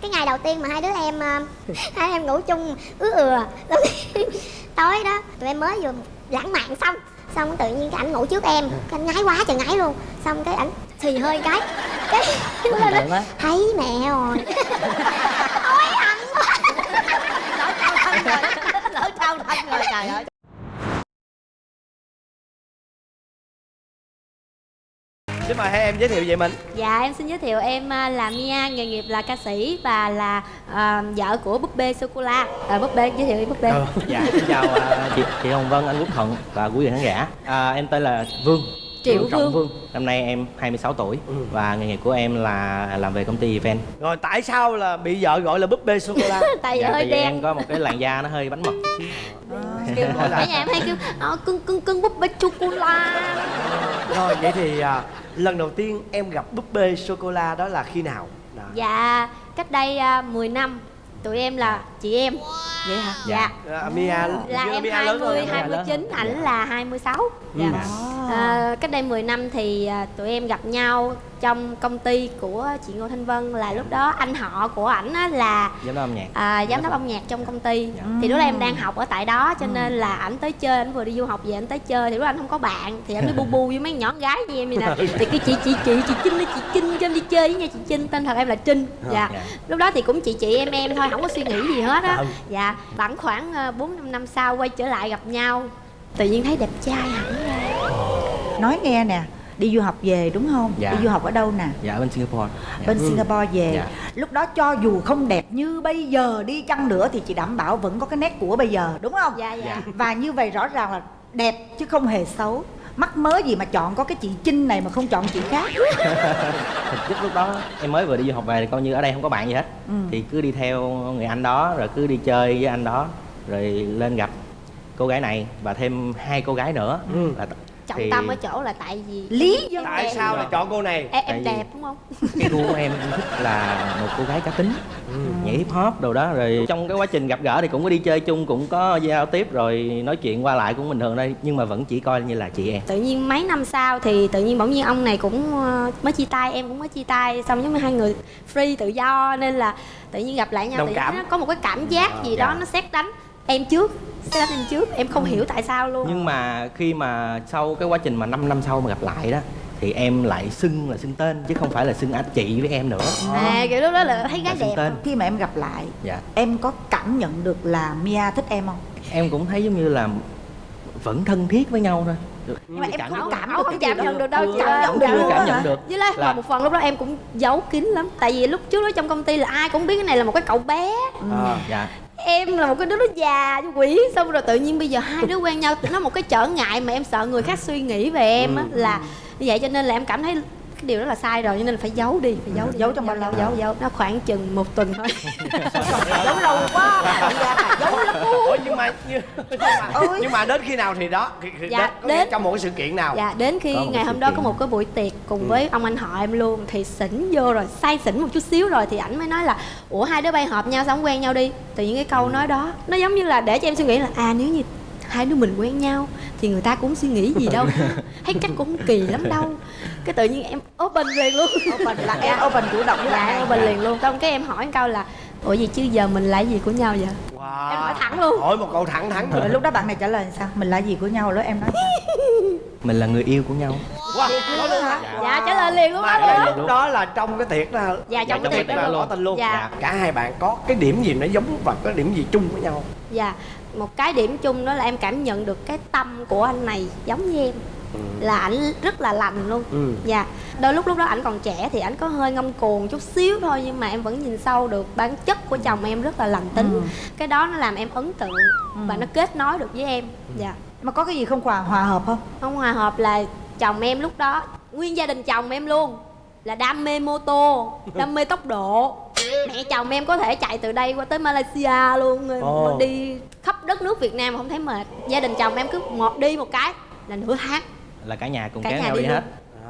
cái ngày đầu tiên mà hai đứa em ờ, hai em ngủ chung ứa ừa tối đó tụi em mới vừa lãng mạn xong xong tự nhiên cái ảnh ngủ trước em. Cái anh ngái quá trời ngái luôn. Xong cái ảnh xì hơi cái. Cái lên đó, quá. thấy mẹ rồi. Hối hận quá. Lỡ trao thân rồi trời ơi xin mời hai em giới thiệu về mình Dạ em xin giới thiệu em à, là Mia, nghề nghiệp là ca sĩ và là à, vợ của búp bê sô cô la. À, búp bê giới thiệu đi búp bê. dạ xin chào à, chị chị hồng vân anh quốc thuận và quý vị khán giả à, em tên là vương Triệu Trọng Vương. vương năm nay em 26 tuổi và nghề nghiệp của em là làm về công ty event rồi tại sao là bị vợ gọi là búp bê sô cô la Tại vì dạ, hơi vì đen. em có một cái làn da nó hơi bánh mật xíu. Kêu Cả nhà em hay kêu ờ, cưng cưng cưng búp bê sô cô la. rồi vậy thì à, lần đầu tiên em gặp búp bê sô cô la đó là khi nào Đó. Dạ cách đây à, uh, 10 năm tụi em là chị em. vậy hả? Dạ. À, Mia Là Mia em lớn 20, hơn em. 29, Dạ. ảnh là 26 Dạ. À, cách đây 10 năm thì à, tụi em gặp nhau trong công ty của chị Ngô Thanh Vân là lúc đó anh họ của ảnh á là giám đốc âm nhạc. À, giám đốc âm nhạc trong công ty. Thì lúc đó em đang học ở tại đó cho nên là ảnh tới chơi ảnh vừa đi du học về ảnh tới chơi thì lúc đó anh không có bạn thì anh mới bu bu với mấy nhỏ gái như em vậy nè. Thì cái chị chị chị chị Trinh chị Trinh cho em đi chơi với nha chị Trinh tên thật em là Trinh. Dạ. Dạ. lúc đó thì cũng chị chị em em thôi không có suy nghĩ gì hết á. Ừ. dạ khoảng khoảng ờ, bốn năm năm sau quay trở lại gặp nhau. Tự nhiên thấy đẹp trai hẳn ra. Nói nghe nè đi du học về đúng không? Dạ. đi du học ở đâu nè? Dạ bên singapore. Dạ. bên Singapore về. Dạ. lúc đó cho dù không đẹp như bây giờ đi chăng nữa thì chị đảm bảo vẫn có cái nét của bây giờ đúng không? Dạ. Dạ. Và như vậy rõ ràng là đẹp chứ không hề xấu mắc mớ gì mà chọn có cái chị Trinh này mà không chọn chị khác thực chất lúc đó em mới vừa đi du học về thì coi như ở đây không có bạn gì hết Ừ. thì cứ đi theo người anh đó rồi cứ đi chơi với anh đó rồi lên gặp cô gái này và thêm hai cô gái nữa Ừ. là trọng thì tâm ở chỗ là tại vì lý do tại Em- sao lại chọn cô này em, em đẹp đúng không cái gu của em thích là một cô gái cá tính Ừ. nhảy hip hop đồ đó rồi trong cái quá trình gặp gỡ thì cũng có đi chơi chung cũng có giao tiếp rồi nói chuyện qua lại cũng bình thường đây nhưng mà vẫn chỉ coi như là chị em tự nhiên mấy năm sau thì tự nhiên bỗng nhiên ông này cũng ờ, mới chia tay em cũng mới chia tay xong giống như hai người free tự do nên là tự nhiên gặp lại nhau Đồng tự cảm. nó có một cái cảm giác gì dạ. đó nó xét đánh em trước xét đánh em trước em không hiểu tại sao luôn. Nhưng mà khi mà sau cái quá trình mà 5 năm sau mà gặp lại đó thì em lại xưng là xưng tên chứ không phải là xưng anh chị với em nữa. À kiểu lúc đó là thấy gái Là đẹp. tên. Khi mà em gặp lại dạ. em có cảm nhận được là Mia thích em không? Em cũng thấy giống như là vẫn thân thiết với nhau thôi. Nhưng mà em Cảm không cảm cảm nhận được đâu chưa chị ơi. cảm nhận chưa được. Cảm hả? nhận được. Với lại Là- một phần lúc đó em cũng giấu kín lắm. Tại vì lúc trước đó trong công ty là ai cũng biết cái này là một cái cậu bé. À. dạ em là một cái đứa nó già như quỷ. Xong rồi tự nhiên bây giờ hai đứa quen nhau nó một cái trở ngại mà em sợ người khác suy nghĩ về em á là như vậy cho nên là em cảm thấy cái điều đó là sai rồi cho nên là phải giấu đi phải giấu đi. Giấu trong bao lâu? giấu giấu. Nó khoảng chừng một tuần thôi. Giấu lâu quá. Giấu lắm. Ủa nhưng mà nhưng, nhưng mà Ôi. nhưng mà đến khi nào thì đó thì, thì Dạ, đến, đến- trong một cái sự kiện nào? dạ đến khi ngày hôm đó kiện. có một cái buổi tiệc cùng với ông anh họ em luôn thì xỉn vô rồi say xỉn một chút xíu rồi thì ảnh mới nói là ủa hai đứa bay hợp nhau sao không quen nhau đi. Tự nhiên cái câu nói đó nó giống như là để cho em suy nghĩ là à nếu như hai đứa mình quen nhau thì người ta cũng suy nghĩ gì đâu. Thấy chắc cũng không kỳ lắm đâu. Cái tự nhiên em open liền luôn. Open là em open chủ động dạ bạn em open liền luôn. Xong cái em hỏi một câu là ủa gì chứ giờ mình là gì của nhau vậy? Wow. Em hỏi thẳng luôn. hỏi một câu thẳng thắn rồi lúc đó bạn này trả lời sao? Mình là gì của nhau? Lúc em nói sao? mình là người yêu của nhau. Wow. nói luôn hả? dạ trả lời liền luôn mà đó luôn lúc đó là trong cái tiệc đó Dạ, trong cái cái tiệc đó luôn. tình luôn. Dạ. cả hai bạn có cái điểm gì nó giống và có điểm gì chung với nhau? Dạ, một cái điểm chung đó là em cảm nhận được cái tâm của anh này giống như em. Là ảnh rất là lành luôn. Ừ. Dạ, đôi lúc lúc đó ảnh còn trẻ thì ảnh có hơi ngông cuồng chút xíu thôi Nhưng mà em vẫn nhìn sâu được bản chất của chồng em rất là lành tính. Cái đó nó làm em ấn tượng và nó kết nối được với em. Dạ. Mà có cái gì không hòa hòa hợp không? Không hòa hợp là chồng em lúc đó Nguyên gia đình chồng em luôn Là đam mê mô tô, đam mê tốc độ Mẹ chồng em có thể chạy từ đây qua tới Malaysia luôn Ồ. Đi khắp đất nước Việt Nam mà không thấy mệt. Gia đình chồng em cứ một đi một cái là nửa tháng. Là cả nhà cùng Cả kéo nhà nhau đi đi hết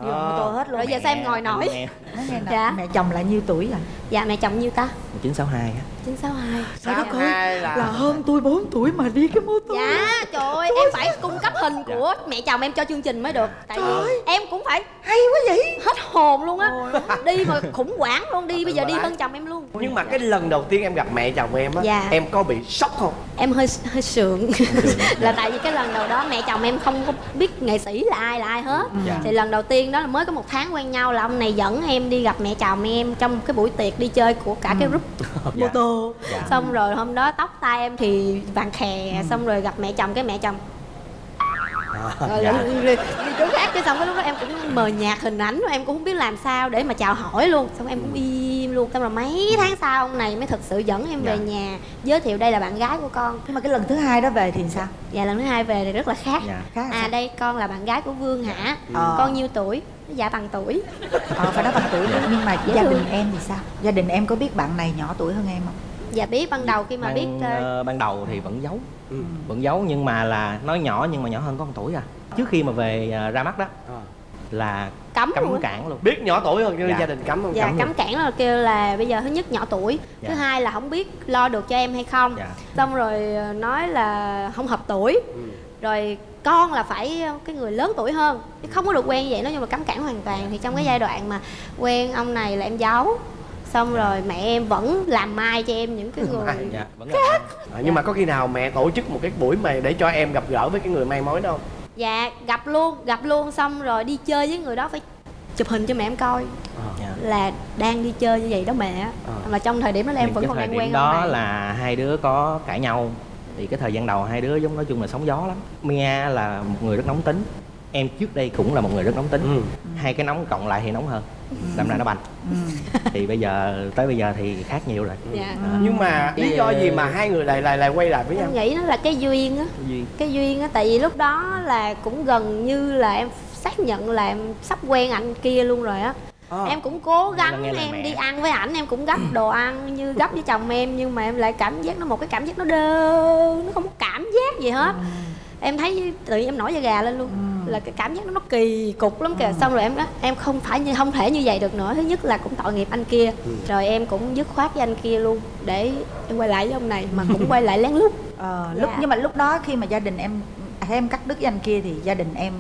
đi bằng mô tô hết luôn. Rồi giờ sao em ngồi nổi? Mẹ, nói nghe nè. Dạ. mẹ chồng là nhiêu tuổi rồi? Dạ mẹ chồng nhiêu ta? 1962 á. 962 Trời đất ơi, hai là, là hơn tôi 4 tuổi mà đi cái mô tô. Dạ trời ơi em phải cung cấp hình của mẹ chồng em cho chương trình mới được. Tại vì em cũng phải hay quá vậy. hết hồn luôn á. Đi mà khủng hoảng luôn đi bây giờ đi hơn chồng em luôn. Nhưng mà cái lần đầu tiên em gặp mẹ chồng em á Dạ. em có bị sốc không? Em hơi hơi sượng. Là tại vì cái lần đầu đó mẹ chồng em không có biết nghệ sĩ là ai là ai hết. Dạ. Thì lần đầu tiên đó là mới có một tháng quen nhau là ông này dẫn em đi gặp mẹ chồng em Trong cái buổi tiệc đi chơi của cả cái group mô tô. Dạ. Xong rồi hôm đó tóc tai em thì vàng khè Xong rồi gặp mẹ chồng cái mẹ chồng rồi dạ. đi, chỗ khác cái xong cái lúc đó em cũng mờ nhạt hình ảnh em cũng không biết làm sao để mà chào hỏi luôn. Xong em cũng im luôn. Xong rồi mấy tháng sau ông này mới thực sự dẫn em về Dạ. nhà giới thiệu đây là bạn gái của con. Nhưng mà cái lần thứ hai đó về thì sao? Dạ lần thứ hai về thì rất là khác. Dạ. khác là à sao? đây con là bạn gái của vương hả? Ờ. con nhiêu tuổi? Dạ bằng tuổi. Ờ phải nói bằng tuổi nữa nhưng mà Dễ gia thương. đình em thì sao? Gia đình em có biết bạn này nhỏ tuổi hơn em không? Dạ biết ban đầu khi mà ban, biết ờ, ban đầu thì vẫn giấu Ừ. vẫn giấu nhưng mà là nói nhỏ nhưng mà nhỏ hơn có một tuổi à trước khi mà về ờ, ra mắt đó Ờ. là cấm cấm luôn cản luôn biết nhỏ tuổi hơn cho Dạ. gia đình cấm không dạ cấm cấm cản là kêu là bây giờ thứ nhất nhỏ tuổi Dạ. thứ hai là không biết lo được cho em hay không Dạ. xong rồi ờ, nói là không hợp tuổi Ừ. rồi con là phải cái người lớn tuổi hơn chứ không có được quen như vậy nói chung là cấm cản hoàn toàn thì trong cái giai đoạn mà quen ông này là em giấu xong rồi mẹ em vẫn làm mai cho em những cái người Mai, dạ vẫn là À, nhưng mà có khi nào mẹ tổ chức một cái buổi mà để cho em gặp gỡ với cái người may mối đó không? Dạ gặp luôn gặp luôn xong rồi đi chơi với người đó phải chụp hình cho mẹ em coi. Dạ. là đang đi chơi như vậy đó mẹ. Ờ. là trong thời điểm đó là em Nhưng vẫn còn thời đang điểm quen đó là hai đứa có cãi nhau. Thì cái thời gian đầu hai đứa giống nói chung là sóng gió lắm. Mia là một người rất nóng tính em trước đây cũng là một người rất nóng tính. Ừ. hai cái nóng cộng lại thì nóng hơn. Đâm ra nó bành. Ừ. thì bây giờ tới bây giờ thì khác nhiều rồi. Dạ. Nhưng mà lý do gì mà hai người lại lại lại quay lại với nhau em? nghĩ nó là cái duyên á. Cái duyên á tại vì lúc đó là cũng gần như là em xác nhận là em sắp quen anh kia luôn rồi á. Ờ. em cũng cố gắng em mẹ. đi ăn với ảnh em cũng gấp đồ ăn như gấp với chồng em nhưng mà em lại cảm giác nó một cái cảm giác nó đơ nó không có cảm giác gì hết. Em thấy tự nhiên em nổi da gà lên luôn là cái cảm giác nó nó kỳ cục lắm kìa. Xong rồi em nói em không phải như không thể như vậy được nữa. Thứ nhất là cũng tội nghiệp anh kia. Rồi em cũng dứt khoát với anh kia luôn để em quay lại với ông này mà cũng quay lại lén lút. Ờ, lúc Dạ. nhưng mà lúc đó khi mà gia đình em em cắt đứt với anh kia thì gia đình em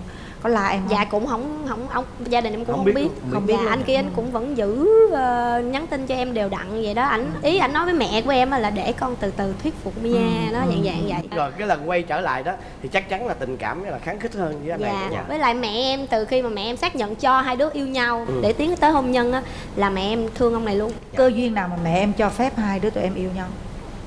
có la em không? dạ cũng không không ông gia đình em cũng Không không, biết biết, không biết dạ, anh kia anh cũng vẫn giữ ờ, nhắn tin cho em đều đặn vậy đó. Ảnh ý ảnh nói với mẹ của em á là để con từ từ thuyết phục Mia nó dạng dạng vậy. Rồi cái lần quay trở lại đó thì chắc chắn là tình cảm là kháng khích hơn với anh này dạ không? với lại mẹ em từ khi mà mẹ em xác nhận cho hai đứa yêu nhau Ừ. để tiến tới hôn nhân á là mẹ em thương ông này luôn. Cơ duyên nào mà mẹ em cho phép hai đứa tụi em yêu nhau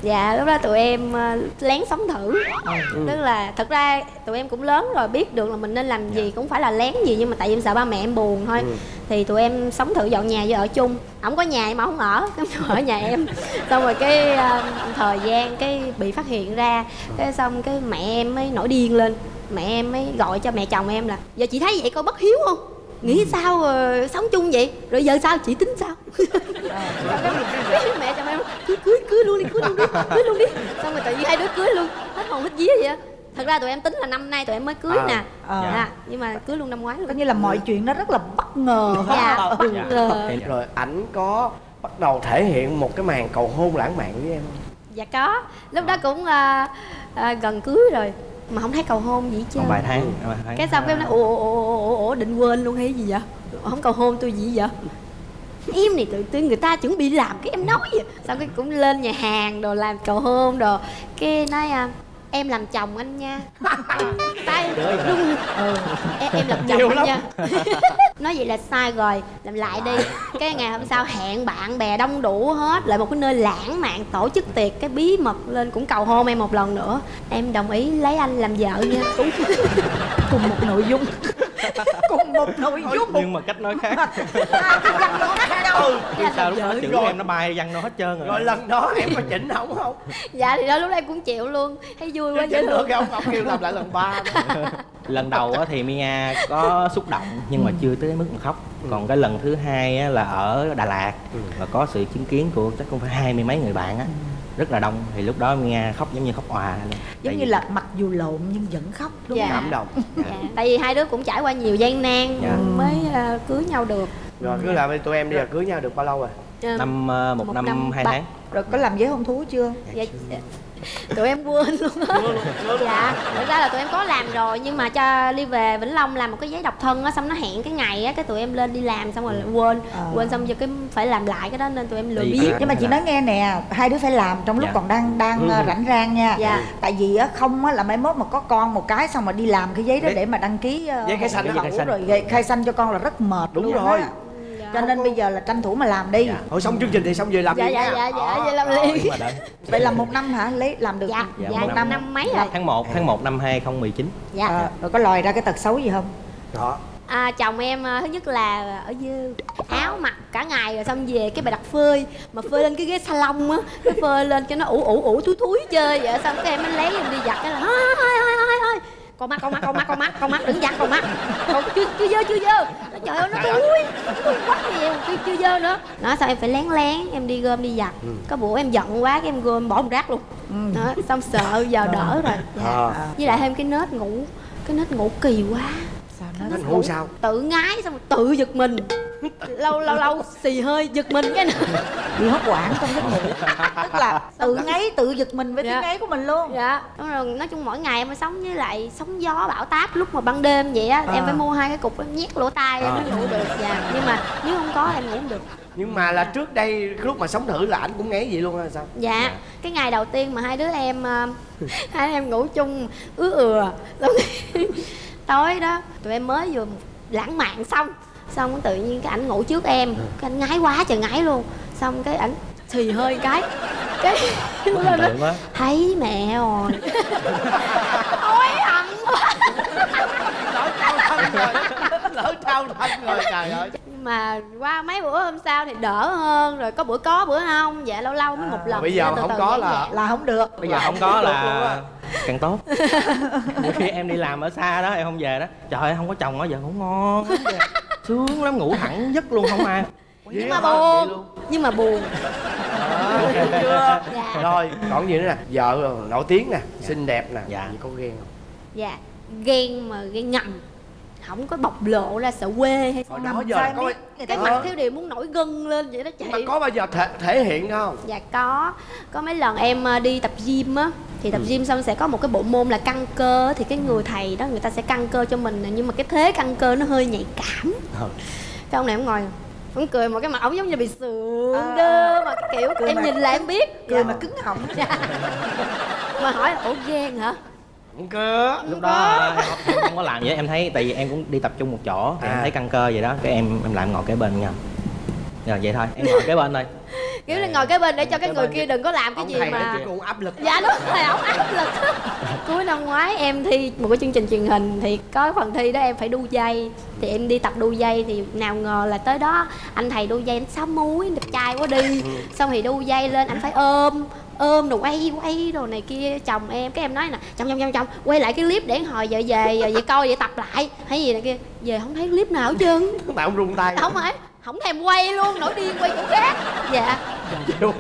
dạ lúc đó tụi em ờ, lén sống thử. Ừ. tức là thật ra tụi em cũng lớn rồi biết được là mình nên làm gì cũng phải là lén gì nhưng mà tại vì em sợ ba mẹ em buồn thôi. Ừ. thì tụi em sống thử dọn nhà với ở chung. Ổng có nhà mà không ở ở nhà em. Xong rồi cái ờ, thời gian cái bị phát hiện ra cái xong cái mẹ em mới nổi điên lên. Mẹ em mới gọi cho mẹ chồng em là giờ chị thấy vậy coi bất hiếu không nghĩ sao ờ, sống chung vậy? Rồi giờ sao? Chị tính sao? Mẹ chồng em cưới cưới cưới luôn đi cưới luôn đi cưới luôn đi. Xong rồi tự nhiên hai đứa cưới luôn. Hết hồn hết vía vậy á. Thật ra tụi em tính là năm nay tụi em mới cưới À. nè. Ờ. dạ nhưng mà cưới luôn năm ngoái luôn. Coi như là mọi chuyện nó rất là bất ngờ dạ bất Dạ. ngờ Em- rồi ảnh có bắt đầu thể hiện một cái màn cầu hôn lãng mạn với em không? dạ có. Lúc đó cũng ờ, ờ, gần cưới rồi mà không thấy cầu hôn gì còn vài tháng vài tháng. cái xong cái em nói ủa ủa ủa định quên luôn hay gì vậy? Không cầu hôn tôi gì vậy? Em này tự nhiên người ta chuẩn bị làm cái em nói vậy. Xong cái cũng lên nhà hàng đồ làm cầu hôn đồ. Cái nói à, em làm chồng anh nha. Tay. Rung ừ. em, em làm chồng Nhiều anh lắm. nha. Nói vậy là sai rồi. Làm lại đi. Cái ngày hôm sau hẹn bạn bè đông đủ hết. Lại một cái nơi lãng mạn tổ chức tiệc cái bí mật lên cũng cầu hôn em một lần nữa. Em đồng ý lấy anh làm vợ nha cùng một nội dung. Cùng một nội dung. nhưng mà cách nói khác. Hai cái văn nó khác nhau ừ Chứ sao lúc đó chữ rồi. em nó bay văng nó hết trơn rồi. Rồi lần đó em có chỉnh ổng không? Dạ thì đó lúc đó em cũng chịu luôn. Thấy vui quá dễ chỉnh được thương cái ông kêu làm lại lần ba lần đầu á thì Mia có xúc động nhưng mà chưa tới mức mà khóc còn cái lần thứ hai á là ở Đà Lạt. Và có sự chứng kiến của chắc cũng phải hai mươi mấy người bạn á. Rất là đông. Thì lúc đó Mia khóc giống như khóc òa luôn. Giống Tại như vì- là mặc dù lộn nhưng vẫn khóc đúng Dạ. cảm động. Dạ. tại vì hai đứa cũng trải qua nhiều gian nan Dạ. mới ờ, cưới nhau được. Rồi cứ làm đi tụi em đi là cưới nhau được bao lâu rồi? Ờ, năm ờ, một, một năm, năm hai ba- tháng. Rồi có làm giấy hôn thú chưa? Dạ, dạ. Tụi em quên luôn á dạ thật ra là tụi em có làm rồi nhưng mà cho đi về vĩnh long làm một cái giấy độc thân á xong nó hẹn cái ngày á cái tụi em lên đi làm xong rồi lại quên Ờ. quên xong giờ cái phải làm lại cái đó nên tụi em lười biết nhưng mà chị nói nghe nè hai đứa phải làm trong lúc Dạ. còn đang đang ờ, rảnh rang nha Dạ. tại vì á không á là mai mốt mà có con một cái xong mà đi làm cái giấy đó để mà đăng ký ờ, giấy khai sinh đó. rồi giấy khai sinh cho con là rất mệt Đúng luôn rồi. á. Cho nên bây giờ là tranh thủ mà làm đi. Dạ. thôi xong chương trình thì xong về làm dạ đi. dạ nha. dạ dạ Đó. vậy làm nhưng liền vậy là một năm hả? Lấy làm được dạ Dạ, dạ một năm năm. năm mấy rồi. Tháng 1 tháng 1 năm 2019 dạ. Ờ, rồi có lòi ra cái tật xấu gì không? Đó À, chồng em à, thứ nhất là ở dư áo mặc cả ngày rồi xong về cái bài đặt phơi mà phơi lên cái ghế salon á cái phơi lên cho nó ủ ủ ủ thúi thúi chơi vậy. Xong cái em mới lấy em đi giặt cái là thôi thôi thôi thôi thôi con mắt con mắt con mắt con mắt con mắt đừng giặt con mắt. Con chưa chưa dơ chưa dơ Nó, trời ơi. nó thúi nó quá mà chưa, chưa dơ nữa. Nó xong em phải lén lén em đi gom đi giặt. Có bữa em giận quá cái em gom bỏ một rác luôn. Đó xong sợ giờ đỡ rồi. Dạ. Ờ. với lại thêm cái nết ngủ cái nết ngủ kỳ quá. sao nó Nó ngủ sao? tự ngái xong rồi tự giật mình. Lâu lâu lâu xì hơi giật mình cái nữa. Bị hốt quản trong giấc ngủ. Tức là tự ngáy tự giật mình với Dạ. tiếng ngáy của mình luôn. Dạ. Đúng rồi nói chung mỗi ngày em phải sống với lại sóng gió bão táp lúc mà ban đêm vậy á À. em phải mua hai cái cục em nhét lỗ tai em À. mới ngủ được. Dạ. Nhưng mà nếu không có em ngủ không được. Nhưng mà là trước đây lúc mà sống thử là ảnh cũng ngáy vậy luôn hay sao? Dạ. Cái ngày đầu tiên mà hai đứa em ờ, hai đứa em ngủ chung ứa ừa xong tối đó tụi em mới vừa lãng mạn xong. Xong tự nhiên cái ảnh ngủ trước em cái anh ngái quá trời ngái luôn. Xong cái ảnh xì hơi cái cái tượng quá. Thấy mẹ rồi. Hối hận quá. Lỡ trao thân rồi. Lỡ trao thân rồi trời ơi mà qua mấy bữa hôm sau thì đỡ hơn rồi có bữa có bữa không? Dạ lâu lâu mới một lần. bây giờ Từ không từ có là- giãn. là không được. Bây giờ không có là càng tốt. Nhiều khi em đi làm ở xa đó em không về đó trời ơi không có chồng ở giờ ngủ ngon. Sướng lắm ngủ hẳn giấc luôn không ai. Nhưng mà buồn. nhưng mà buồn. Chưa Dạ. rồi còn gì nữa nè? Vợ nổi tiếng nè xinh đẹp nè Dạ. có ghen không? Dạ ghen mà ghen ngầm không có bộc lộ ra sợ quê hay sao đó giờ có biết? cái Ờ. mặt thiếu điều muốn nổi gân lên vậy đó chị. Mà có bao giờ thể, thể hiện không? Dạ có. Có mấy lần em ờ, đi tập gym á thì tập gym xong sẽ có một cái bộ môn là căng cơ thì cái người thầy đó người ta sẽ căng cơ cho mình nhưng mà cái thế căng cơ nó hơi nhạy cảm. Ờ. cái ông này ông ngồi ông cười một cái mặt ông giống như bị sượng À, đơ mà cái kiểu cười em mà- nhìn là em biết. cười mà cứng họng. Mà hỏi ủa ghen hả không cơ lúc đó không, không có làm vậy em thấy tại vì em cũng đi tập trung một chỗ thì em À. thấy căng cơ vậy đó. Cái em em lại ngồi kế bên nhau rồi vậy thôi. Em ngồi kế bên thôi. Kiểu là ngồi cái bên để cho cái người kia đừng có làm cái ông gì mà cũng áp lực. Dạ đúng rồi ổng áp lực. Cuối năm ngoái em thi một cái chương trình truyền hình thì có phần thi đó em phải đu dây. Thì em đi tập đu dây thì nào ngờ là tới đó anh thầy đu dây anh sáu múi anh đẹp trai quá đi. Xong thì đu dây lên anh phải ôm ôm rồi quay quay đồ này kia chồng em cái em nói nè chồng chồng chồng chồng quay lại cái clip để hồi giờ về về coi vậy tập lại hay gì này kia. Về không thấy clip nào hết trơn. Tại ông rung tay. Không phải không thèm quay luôn nổi điên quay chỗ khác. Dạ. Nổi.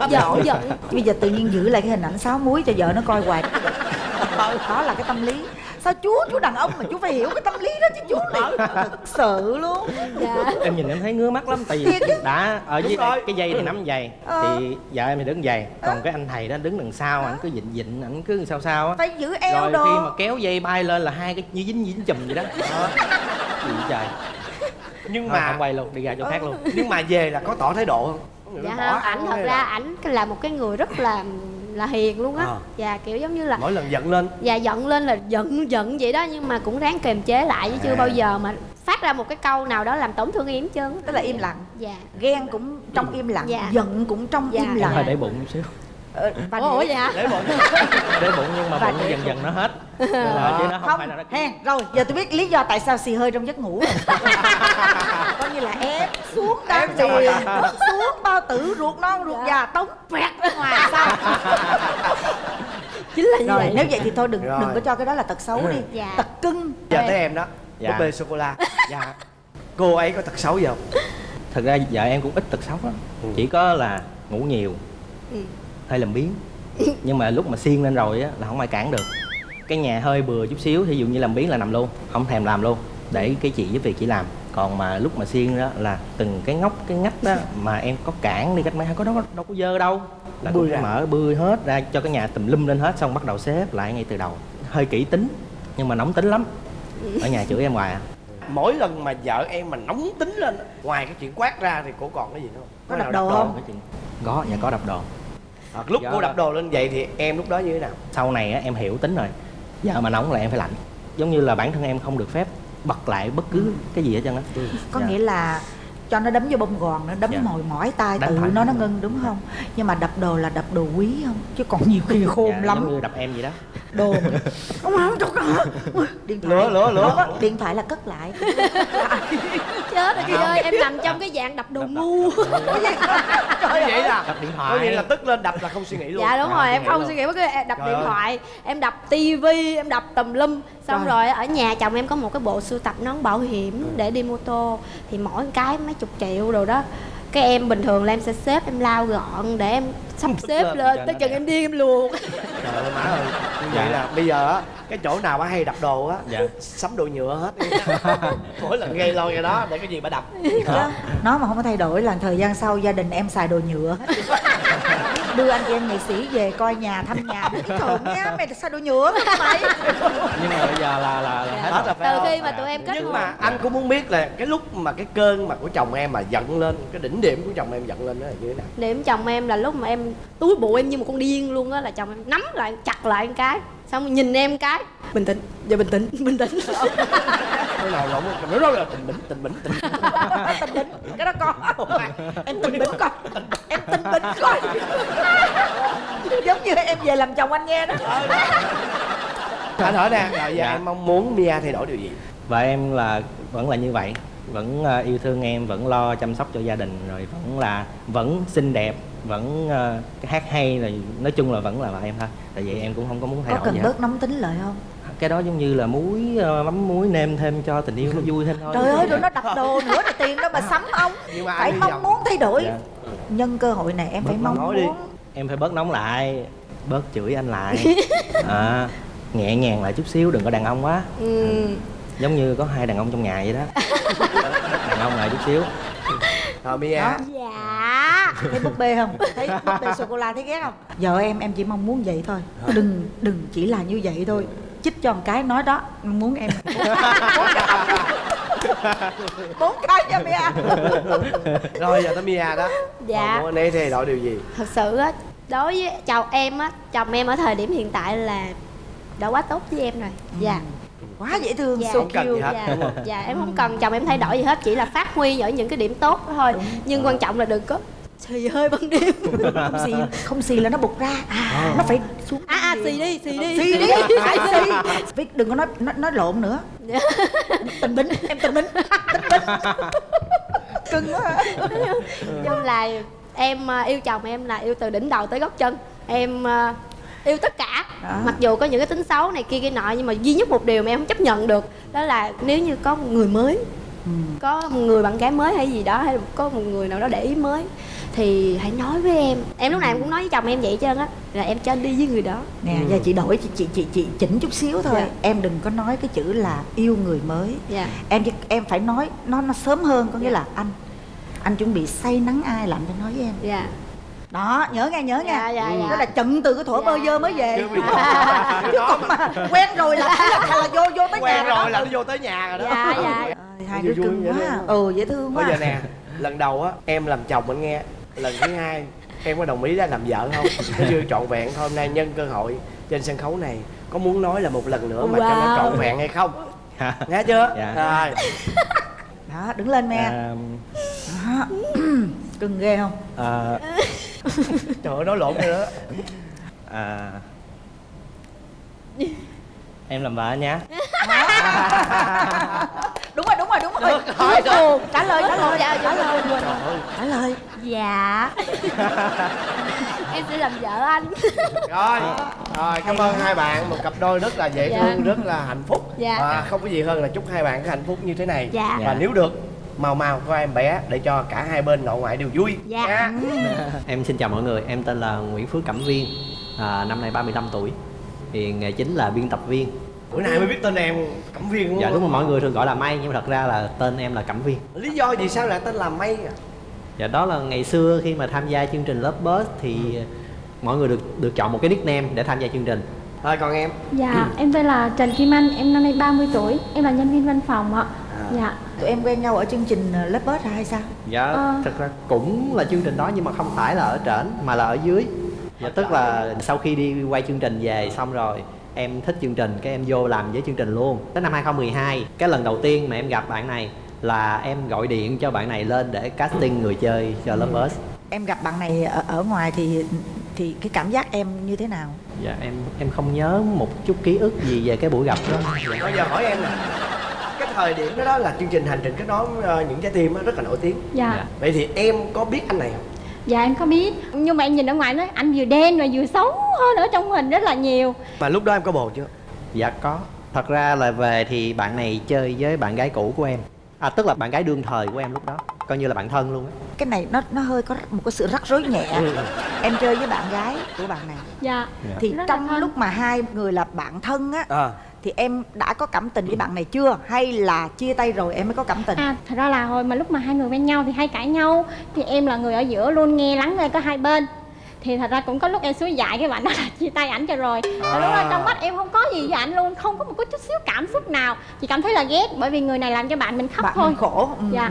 giận bây giờ tự nhiên giữ lại cái hình ảnh sáu muối cho vợ nó coi hoài. Đó là cái tâm lý sao chú chú đàn ông mà chú phải hiểu cái tâm lý đó chứ chú này. thực sự luôn. Dạ. Em nhìn em thấy ngứa mắt lắm tại vì đã ở dưới rồi. cái dây thì nắm giày Ờ. thì vợ em thì đứng giày còn cái anh thầy đó đứng đằng sau ảnh cứ dịnh dịnh ảnh cứ sao sao á. Phải giữ eo rồi đồ. khi mà kéo dây bay lên là hai cái như dính dính chùm vậy đó. Đó. gì trời. Nhưng Thôi, mà không quay luôn đi ra chỗ khác luôn. Nhưng mà về là có tỏ thái độ không? Dạ không ảnh thật ra ảnh là một cái người rất là là hiền luôn á. Ờ. dạ kiểu giống như là mỗi lần giận lên. Dạ giận lên là giận giận vậy đó nhưng mà cũng ráng kiềm chế lại chứ chưa À. bao giờ mà phát ra một cái câu nào đó làm tổn thương em trơn tức là im lặng. Dạ. Ghen cũng trong im lặng Dạ. giận cũng trong Dạ. im lặng. Hơi để bụng một xíu. Ờ, và ủa để- vậy hả? Để bụng. Để bụng nhưng mà Và bụng để dần dần nó hết. Chứ nó không, không phải là nó hèn rồi giờ tôi biết lý do tại sao xì hơi trong giấc ngủ rồi. coi như là ép xuống rồi. tiền bước xuống bao tử ruột non ruột Dạ. già tống pẹt ra ngoài là như rồi vậy. nếu vậy thì thôi đừng Rồi. đừng có cho cái đó là tật xấu đi. Dạ. tật cưng. Giờ tới em đó. Dạ. búp bê sô cô la. Dạ. Cô ấy có tật xấu gì không? Thật ra vợ em cũng ít tật xấu lắm. Ừ. chỉ có là ngủ nhiều Ừ. hơi làm biếng. Nhưng mà lúc mà xiên lên rồi á là không ai cản được. Cái nhà hơi bừa chút xíu thí dụ như làm biếng là nằm luôn không thèm làm luôn. Để cái chị giúp việc chỉ làm. Còn mà lúc mà xiên đó là từng cái ngóc cái ngách đó mà em có cản đi cách mấy có đó đâu có dơ đâu là Bươi cũng ra. mở bươi hết ra cho cái nhà tùm lum lên hết xong bắt đầu xếp lại ngay từ đầu. Hơi kỹ tính nhưng mà nóng tính lắm. Ở nhà chửi em hoài à. Mỗi lần mà vợ em mà nóng tính lên ngoài cái chuyện quát ra thì cô còn cái gì nữa không? Có đập đồ không? Cái chuyện- có dạ có đập đồ. À, lúc Dạ. cô đập đồ lên vậy thì em lúc đó như thế nào? Sau này á, em hiểu tính rồi. Giờ mà nóng là em phải lạnh. Giống như là bản thân em không được phép bật lại bất cứ cái gì hết trơn á. Có Dạ. nghĩa là cho nó đấm vô bông gòn nó đấm Dạ. mồi mỏi tay Đánh tự nó nó ngưng đúng không? Nhưng mà đập đồ là đập đồ quý không? Chứ còn nhiều khi khôn Dạ, lắm. giống như đập em vậy đó. Đồ mà- ông không cho điện thoại. Lửa, lửa, lửa. Có, điện thoại là cất lại. Chết rồi chị ơi em nằm trong cái dạng đập đồ ngu. Trời vậy là? Đập điện có thoại nghĩa là tức lên đập là không suy nghĩ luôn. Dạ đúng Không rồi em không suy nghĩ bất cứ đập điện thoại em đập tivi em đập tùm lum. Xong rồi ở nhà chồng em có một cái bộ sưu tập nón bảo hiểm để đi mô tô. Thì mỗi cái mấy chục triệu rồi đó. Cái em bình thường là em sẽ xếp em lao gọn để em sắp xếp lên lên. tới chừng em điên em luồn trời ơi má ơi như Dạ. vậy là bây giờ á cái chỗ nào bà hay đập đồ á Dạ. sắm đồ nhựa hết. Đi mỗi lần gây lôi cái đó để cái gì bà đập. Đó. nó mà không có thay đổi là thời gian sau gia đình em xài đồ nhựa hết đưa anh chị em nghệ sĩ về coi nhà thăm nhà cái thường nha mày xài đồ nhựa mà mày? Nhưng mà bây giờ là là, là hết hết rồi. phải từ khi mà tụi em kết nhưng hôn. mà anh cũng muốn biết là cái lúc mà cái cơn mà của chồng em mà giận lên cái đỉnh điểm của chồng em giận lên đó là như thế nào? Điểm chồng em là lúc mà em túi bụi em như một con điên luôn á là chồng em nắm lại chặt lại một cái xong nhìn em cái. Bình tĩnh giờ bình tĩnh bình tĩnh. Cái nào lộn nó đó là tình bỉnh tình bỉnh tình bỉnh. tình bỉnh cái đó có. Em tình bỉnh coi. Em tình bỉnh coi. Giống như em về làm chồng anh nghe đó. Anh hỏi nè rồi giờ Dạ. em mong muốn Mia thay đổi điều gì? Và em là vẫn là như vậy. Vẫn ờ, yêu thương em vẫn lo chăm sóc cho gia đình rồi vẫn là vẫn xinh đẹp vẫn ờ, hát hay rồi nói chung là vẫn là vợ em thôi. Tại vì em cũng không có muốn thay có đổi cần gì hết. bớt nóng tính lại không cái đó giống như là muối ờ, mắm muối nêm thêm cho tình yêu nó vui thêm thôi. Trời ơi rồi nó đập đồ nữa là tiền đâu mà sắm ông. Mà phải mong muốn thay đổi. Dạ. nhân cơ hội này em phải Bớt mong nói đi. muốn. Em phải bớt nóng lại bớt chửi anh lại. À, nhẹ nhàng lại chút xíu đừng có đàn ông quá. Ừ. giống như có hai đàn ông trong nhà vậy đó. Đàn ông lại chút xíu. Rồi Mia. Đó. dạ. Thấy búp bê không? Thấy búp bê sô cô la thấy ghét không? Vợ em em chỉ mong muốn vậy thôi. Đừng đừng chỉ là như vậy thôi chích cho một cái nói đó muốn em bốn cái cho mẹ rồi giờ tới Mia đó. Dạ. Còn muốn anh ấy thay đổi điều gì? Thật sự á đối với chồng em á chồng em ở thời điểm hiện tại là đã quá tốt với em rồi. Dạ. Quá dễ thương dạ so Không cần gì hết. dạ, đúng không? dạ em không cần chồng em thay đổi gì hết chỉ là phát huy ở những cái điểm tốt thôi. Nhưng quan trọng là đừng có xì hơi ban đêm không xì không xì là nó bục ra. À, nó phải xuống. À à xì đi xì đi. Xì đi phải xì. Với đừng có nói nói, nói lộn nữa. Tình bính em tình bính. Tình bính. Cưng quá. Chung là em à, yêu chồng em là yêu từ đỉnh đầu tới gót chân. Em à, yêu tất cả. Đó. mặc dù có những cái tính xấu này kia kia nọ nhưng mà duy nhất một điều mà em không chấp nhận được đó là nếu như có một người mới Ừ. có một người bạn gái mới hay gì đó hay có một người nào đó để ý mới thì hãy nói với em. Em lúc nào em cũng nói với chồng em vậy hết trơn á là em cho anh đi với người đó. Nè giờ chị đổi chị chị chị chị chỉnh chút xíu thôi. Dạ. em đừng có nói cái chữ là yêu người mới. Dạ. Em em phải nói nó nó sớm hơn có nghĩa Dạ. là anh anh chuẩn bị say nắng ai là anh nói với em. Dạ. Đó nhớ nghe nhớ Dạ, nha. Dạ, dạ. đó là chận từ cái thuở Dạ, bơ vơ mới về. Bây À, chứ còn mà quen rồi là là, là vô vô tới quen nhà rồi đó. là nó vô tới nhà rồi đó. Dạ dạ. Hai đứa vui cưng quá. ừ dễ thương bây quá. giờ nè lần đầu á em làm chồng anh nghe lần thứ hai em có đồng ý ra làm vợ không? Nó chưa trọn vẹn thôi hôm nay nhân cơ hội trên sân khấu này có muốn nói là một lần nữa mà cho nó Wow. trọn vẹn hay không? Nghe chưa? Dạ. rồi. Đó đứng lên mẹ à, đó. cưng ghê không? À, trời ơi nói lộn rồi đó à, em làm vợ đúng rồi đúng rồi hỏi Ồ, trả lời trả lời. Dạ trả lời. Trả lời. Dạ. Em sẽ làm vợ anh. Rồi rồi cảm ơn hai bạn. Một cặp đôi rất là dễ Dạ. thương rất là hạnh phúc. Dạ. và không có gì hơn là chúc hai bạn có hạnh phúc như thế này. Dạ. và nếu được mau mau có em bé để cho cả hai bên nội ngoại đều vui. Dạ. nha. Em xin chào mọi người, em tên là Nguyễn Phước Cẩm Viên à, Năm nay 35 tuổi. Thì nghề chính là biên tập viên bữa nay mới biết tên em cẩm viên đúng Dạ đúng rồi, mọi người thường gọi là May Nhưng mà thật ra là tên em là Cẩm Viên. Lý do vì sao lại tên là mây à? Dạ đó là ngày xưa khi mà tham gia chương trình Love Bus Thì mọi người được được chọn một cái nickname để tham gia chương trình. Thôi còn em? Dạ, em tên là Trần Kim Anh, em năm nay 30 tuổi, em là nhân viên văn phòng ạ. Dạ, tụi em quen nhau ở chương trình lớp bớt hay sao? Dạ Ờ. thật ra cũng là chương trình đó nhưng mà không phải là ở trển mà là ở dưới. Dạ tức là sau khi đi quay chương trình về xong rồi em thích chương trình cái em vô làm với chương trình luôn. Tới năm 2012 cái lần đầu tiên mà em gặp bạn này là em gọi điện cho bạn này lên để casting người chơi cho Love Bus em gặp bạn này ở, ở ngoài thì thì cái cảm giác em như thế nào? Dạ em em không nhớ một chút ký ức gì về cái buổi gặp đó. Bây giờ hỏi em nè cái thời điểm đó, đó là chương trình hành trình kết nối ờ, những trái tim á, rất là nổi tiếng. Dạ, Dạ. vậy thì em có biết anh này không dạ em có biết. Nhưng mà em nhìn ở ngoài nói anh vừa đen rồi vừa xấu hơn ở trong hình rất là nhiều. mà lúc đó em có bồ chưa? Dạ có. Thật ra là về thì bạn này chơi với bạn gái cũ của em. À tức là bạn gái đương thời của em lúc đó. Coi như là bạn thân luôn á. Cái này nó nó hơi có một cái sự rắc rối nhẹ. Em chơi với bạn gái của bạn này. Dạ, Dạ. thì Rất trong lúc mà hai người là bạn thân á à thì em đã có cảm tình với bạn này chưa? Hay là chia tay rồi em mới có cảm tình? À thật ra là hồi mà lúc mà hai người quen nhau thì hay cãi nhau. Thì em là người ở giữa luôn nghe lắng nghe có hai bên. Thì thật ra cũng có lúc em suối dại cái bạn đó là chia tay ảnh cho rồi. Và lúc đó trong mắt em không có gì với ảnh luôn không có một chút xíu cảm xúc nào. Chỉ cảm thấy là ghét bởi vì người này làm cho bạn mình khóc bạn thôi. khổ. Ừ, Dạ.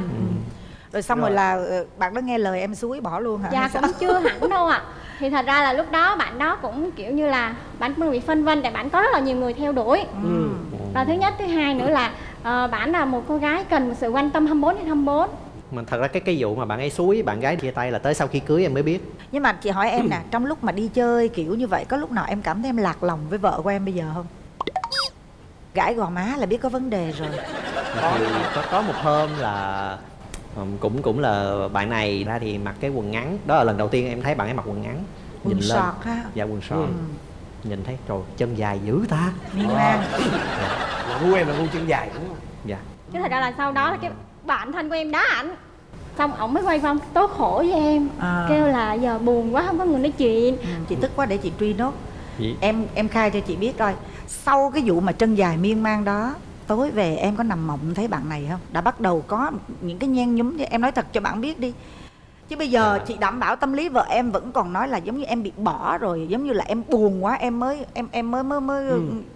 Ừ, ừ. rồi xong rồi, Rồi. là ờ, bạn đó nghe lời em suối bỏ luôn hả? Dạ cũng chưa hẳn đâu ạ. Thì thật ra là lúc đó bạn đó cũng kiểu như là bạn cũng bị phân vân tại bạn có rất là nhiều người theo đuổi. Ừ. và thứ nhất thứ hai nữa là uh, bạn là một cô gái cần một sự quan tâm 24 trên 24 mà thật ra cái cái vụ mà bạn ấy suối bạn gái chia tay là tới sau khi cưới em mới biết. Nhưng mà chị hỏi em nè trong lúc mà đi chơi kiểu như vậy có lúc nào em cảm thấy em lạc lòng với vợ của em bây giờ không? Gãi gò má là biết có vấn đề rồi. Thì có có một hôm là cũng cũng là bạn này ra thì mặc cái quần ngắn. Đó là lần đầu tiên em thấy bạn ấy mặc quần ngắn. Quần lên. sọt ha. Dạ quần sọt Ừ. nhìn thấy trời chân dài dữ ta. Miên man là gu em là gu chân dài đúng không? Dạ. Chứ thật ra là sau đó là cái bạn thân của em đá ảnh. Xong ổng mới quay qua tố khổ với em. À. kêu là giờ buồn quá không có người nói chuyện. Ừ, chị tức quá để chị truy nốt. Vậy- em em khai cho chị biết coi. Sau cái vụ mà chân dài miên man đó tối về em có nằm mộng thấy bạn này không? Đã bắt đầu có những cái nhen nhúm em nói thật cho bạn biết đi. Chứ bây giờ chị đảm bảo tâm lý vợ em vẫn còn nói là giống như em bị bỏ rồi giống như là em buồn quá em mới em em mới mới mới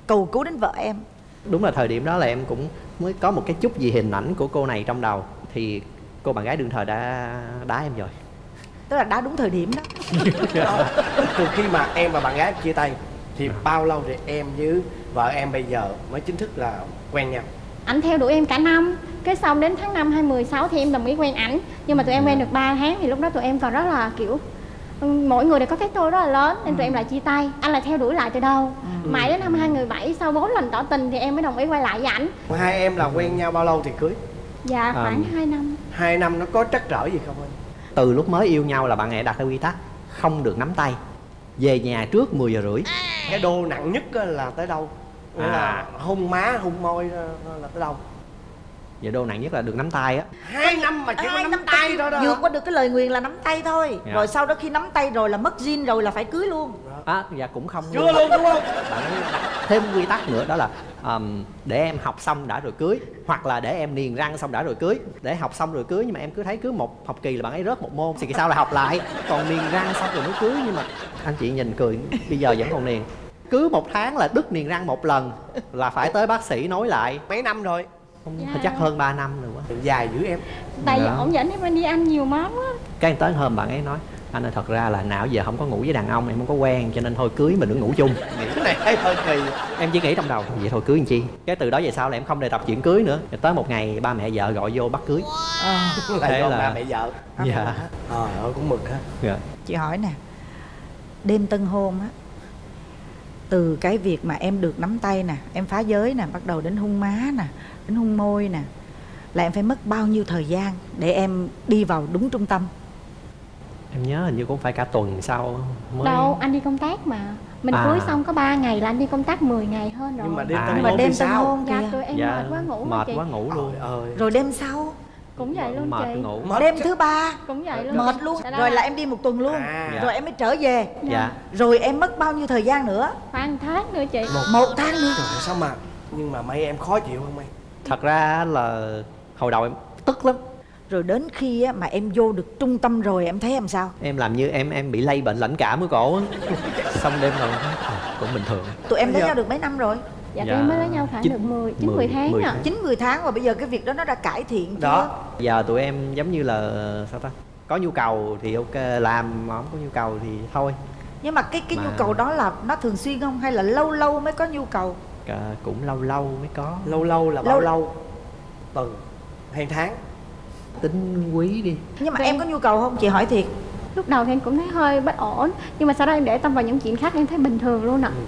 cầu cứu đến vợ em. Đúng là thời điểm đó là em cũng mới có một cái chút gì hình ảnh của cô này trong đầu. Thì cô bạn gái đương thời đã đá em rồi. Tức là đã đúng thời điểm đó. Từ khi mà em và bạn gái chia tay thì bao lâu thì em với vợ em bây giờ mới chính thức là quen nhau. Ảnh theo đuổi em cả năm. Cái xong đến tháng 5 2016 thì em đồng ý quen ảnh. Nhưng mà tụi em quen được 3 tháng thì lúc đó tụi em còn rất là kiểu ừ, mỗi người đều có cái tôi rất là lớn nên tụi em lại chia tay. Anh là theo đuổi lại từ đâu mãi đến năm 2017 sau 4 lần tỏ tình thì em mới đồng ý quay lại với ảnh. Hai em là quen nhau bao lâu thì cưới? Dạ khoảng À. 2 năm. Hai năm nó có trắc trở gì không anh? Từ lúc mới yêu nhau là bạn ấy đặt ra quy tắc không được nắm tay. Về nhà trước 10 giờ rưỡi. Cái đô nặng nhất á là tới đâu À. là hôn má hôn môi là tới đâu vậy đô nặng nhất là được nắm tay á. Hai năm mà chỉ có Ai nắm tay thôi đó. Vượt qua được cái lời nguyền là nắm tay thôi. Dạ. rồi sau đó khi nắm tay rồi là mất zin rồi là phải cưới luôn. À, dạ cũng không chưa luôn đúng không? Bạn thêm quy tắc nữa đó là ờm, để em học xong đã rồi cưới hoặc là để em niềng răng xong đã rồi cưới. Để học xong rồi cưới nhưng mà em cứ thấy cứ một học kỳ là bạn ấy rớt một môn thì kỳ sau lại học lại? Còn niềng răng xong rồi mới cưới nhưng mà anh chị nhìn cười bây giờ vẫn còn niềng cứ một tháng là đứt niềng răng một lần là phải tới bác sĩ nói lại. Mấy năm rồi? Không Dạ. chắc hơn 3 năm rồi quá dài dữ em. Tại vì Dạ. ổng dẫn em đi ăn nhiều món á cái tới hôm bạn ấy nói anh ơi thật ra là nào giờ không có ngủ với đàn ông em không có quen cho nên thôi cưới mình đừng ngủ chung. Nghĩ cái này thấy hơi kỳ. Em chỉ nghĩ trong đầu vậy thôi cưới làm chi? Cái từ đó về sau là em không đề tập chuyện cưới nữa. Rồi tới một ngày ba mẹ vợ gọi vô bắt cưới. Là Thế do là- ba mẹ vợ. Dạ. Trời ơi cũng mực ha. Dạ. Chị hỏi nè đêm tân hôn á từ cái việc mà em được nắm tay nè em phá giới nè bắt đầu đến hung má nè đến hung môi nè là em phải mất bao nhiêu thời gian để em đi vào đúng trung tâm? Em nhớ hình như cũng phải cả tuần sau mới đâu anh đi công tác mà. Mình À. cưới xong có 3 ngày là anh đi công tác 10 ngày hơn rồi nhưng mà đêm À. tân hôn đêm thì tân sao? hôn dạ kìa tụi em dạ mệt quá ngủ mệt chị. quá ngủ luôn. Ơi rồi đêm sau cũng vậy luôn mệt chị. ngủ. Mệt đêm chứ. thứ ba cũng vậy luôn. mệt luôn. Dạ rồi là em đi một tuần luôn. À. rồi em mới trở về. Dạ. Rồi em mất bao nhiêu thời gian nữa? Khoảng tháng nữa chị. Một tháng nữa. Trời sao mà nhưng mà mấy em khó chịu không mày thật ra là hồi đầu em tức lắm. Rồi đến khi á, mà em vô được trung tâm rồi em thấy em sao? Em làm như em em bị lây bệnh lãnh cảm ở cổ xong đêm rồi à, cũng bình thường. Tụi em lấy Dạ. nhau được mấy năm rồi dạ, Dạ. tụi mới lấy nhau khoảng Chín- được 10 9 mười- 10 tháng mười. à. Tháng. chín mười tháng và bây giờ cái việc đó nó đã cải thiện chưa? Đó giờ tụi em giống như là sao ta? Có nhu cầu thì ok làm mà không có nhu cầu thì thôi. Nhưng mà cái cái Mà- nhu cầu đó là nó thường xuyên không? Hay là lâu lâu mới có nhu cầu? À, cũng lâu lâu mới có. Lâu lâu là bao Lâu- lâu? Tuần hay tháng. Tính quý đi. Nhưng mà Vâng. em có nhu cầu không? Chị hỏi thiệt. Lúc đầu thì em cũng thấy hơi bất ổn nhưng mà sau đó em để tâm vào những chuyện khác em thấy bình thường luôn ạ. Có-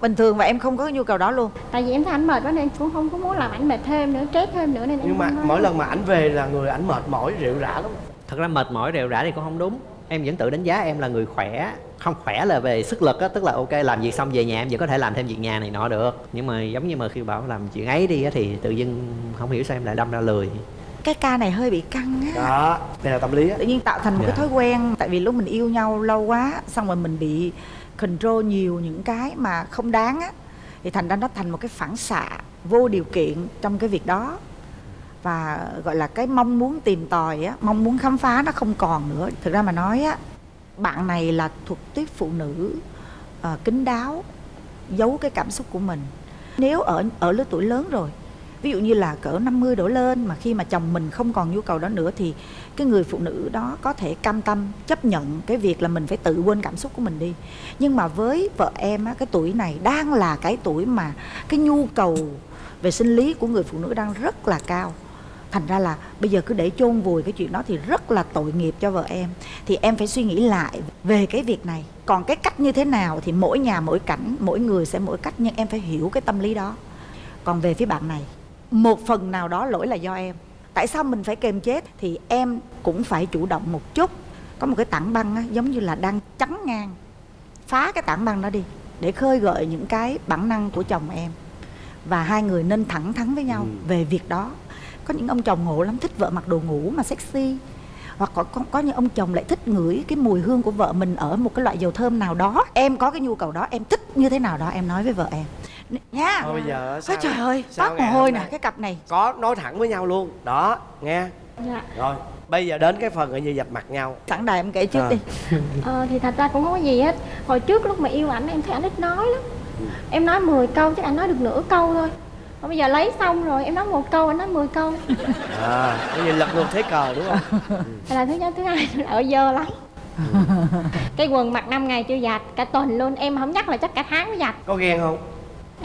bình thường và em không có nhu cầu đó luôn. Tại vì em thấy ảnh mệt quá nên em cũng không có muốn làm ảnh mệt thêm nữa stress thêm nữa nên em nhưng mà mỗi lần mà ảnh về là người ảnh mệt mỏi rệu rã lắm. Thật ra mệt mỏi rệu rã thì cũng không đúng. Em vẫn tự đánh giá em là người khỏe. Không khỏe là về sức lực á tức là ok làm việc xong về nhà em vẫn có thể làm thêm việc nhà này nọ được. Nhưng mà giống như mà khi bảo làm chuyện ấy đi á thì tự dưng không hiểu sao em lại đâm ra lười. Cái ca này hơi bị căng á. Đó đây là tâm lý á. Tự nhiên tạo thành một Dạ. cái thói quen tại vì lúc mình yêu nhau lâu quá xong rồi mình bị control nhiều những cái mà không đáng á thì thành ra nó thành một cái phản xạ vô điều kiện trong cái việc đó. Và gọi là cái mong muốn tìm tòi á mong muốn khám phá nó không còn nữa. Thực ra mà nói á bạn này là thuộc tiếp phụ nữ ờ, kín đáo giấu cái cảm xúc của mình. Nếu ở ở lứa tuổi lớn rồi ví dụ như là cỡ 50 đổ lên mà khi mà chồng mình không còn nhu cầu đó nữa thì cái người phụ nữ đó có thể cam tâm chấp nhận cái việc là mình phải tự quên cảm xúc của mình đi. Nhưng mà với vợ em á, cái tuổi này đang là cái tuổi mà cái nhu cầu về sinh lý của người phụ nữ đang rất là cao. Thành ra là bây giờ cứ để chôn vùi cái chuyện đó thì rất là tội nghiệp cho vợ em. Thì em phải suy nghĩ lại về cái việc này. Còn cái cách như thế nào thì mỗi nhà, mỗi cảnh, mỗi người sẽ mỗi cách, nhưng em phải hiểu cái tâm lý đó. Còn về phía bạn này, một phần nào đó lỗi là do em tại sao mình phải kềm chế? Thì em cũng phải chủ động một chút. Có một cái tảng băng á, giống như là đang chắn ngang. Phá cái tảng băng đó đi để khơi gợi những cái bản năng của chồng em. Và hai người nên thẳng thắn với nhau Ừ. về việc đó. Có những ông chồng ngộ lắm thích vợ mặc đồ ngủ mà sexy. Hoặc có, có, có những ông chồng lại thích ngửi cái mùi hương của vợ mình ở một cái loại dầu thơm nào đó. Em có cái nhu cầu đó em thích như thế nào đó em nói với vợ em nha. Thôi bây giờ Ôi sao trời ơi sao toát mồ hôi nè cái cặp này. Có nói thẳng với nhau luôn. Đó nghe. Dạ. Rồi bây giờ đến cái phần gọi như dập mặt nhau. Sẵn đài em kể trước À. đi. Ờ, thì thật ra cũng không có gì hết. Hồi trước lúc mà yêu ảnh em thấy ảnh ít nói lắm. Em nói 10 câu chắc ảnh nói được nửa câu thôi. Còn bây giờ lấy xong rồi em nói một câu anh nói 10 câu. À bây giờ lật ngược thế cờ đúng không? Đây là thứ nhất thứ hai là ở dơ lắm. Cái quần mặc 5 ngày chưa giặt cả tuần luôn. Em không nhắc là chắc cả tháng mới giặt có ghen không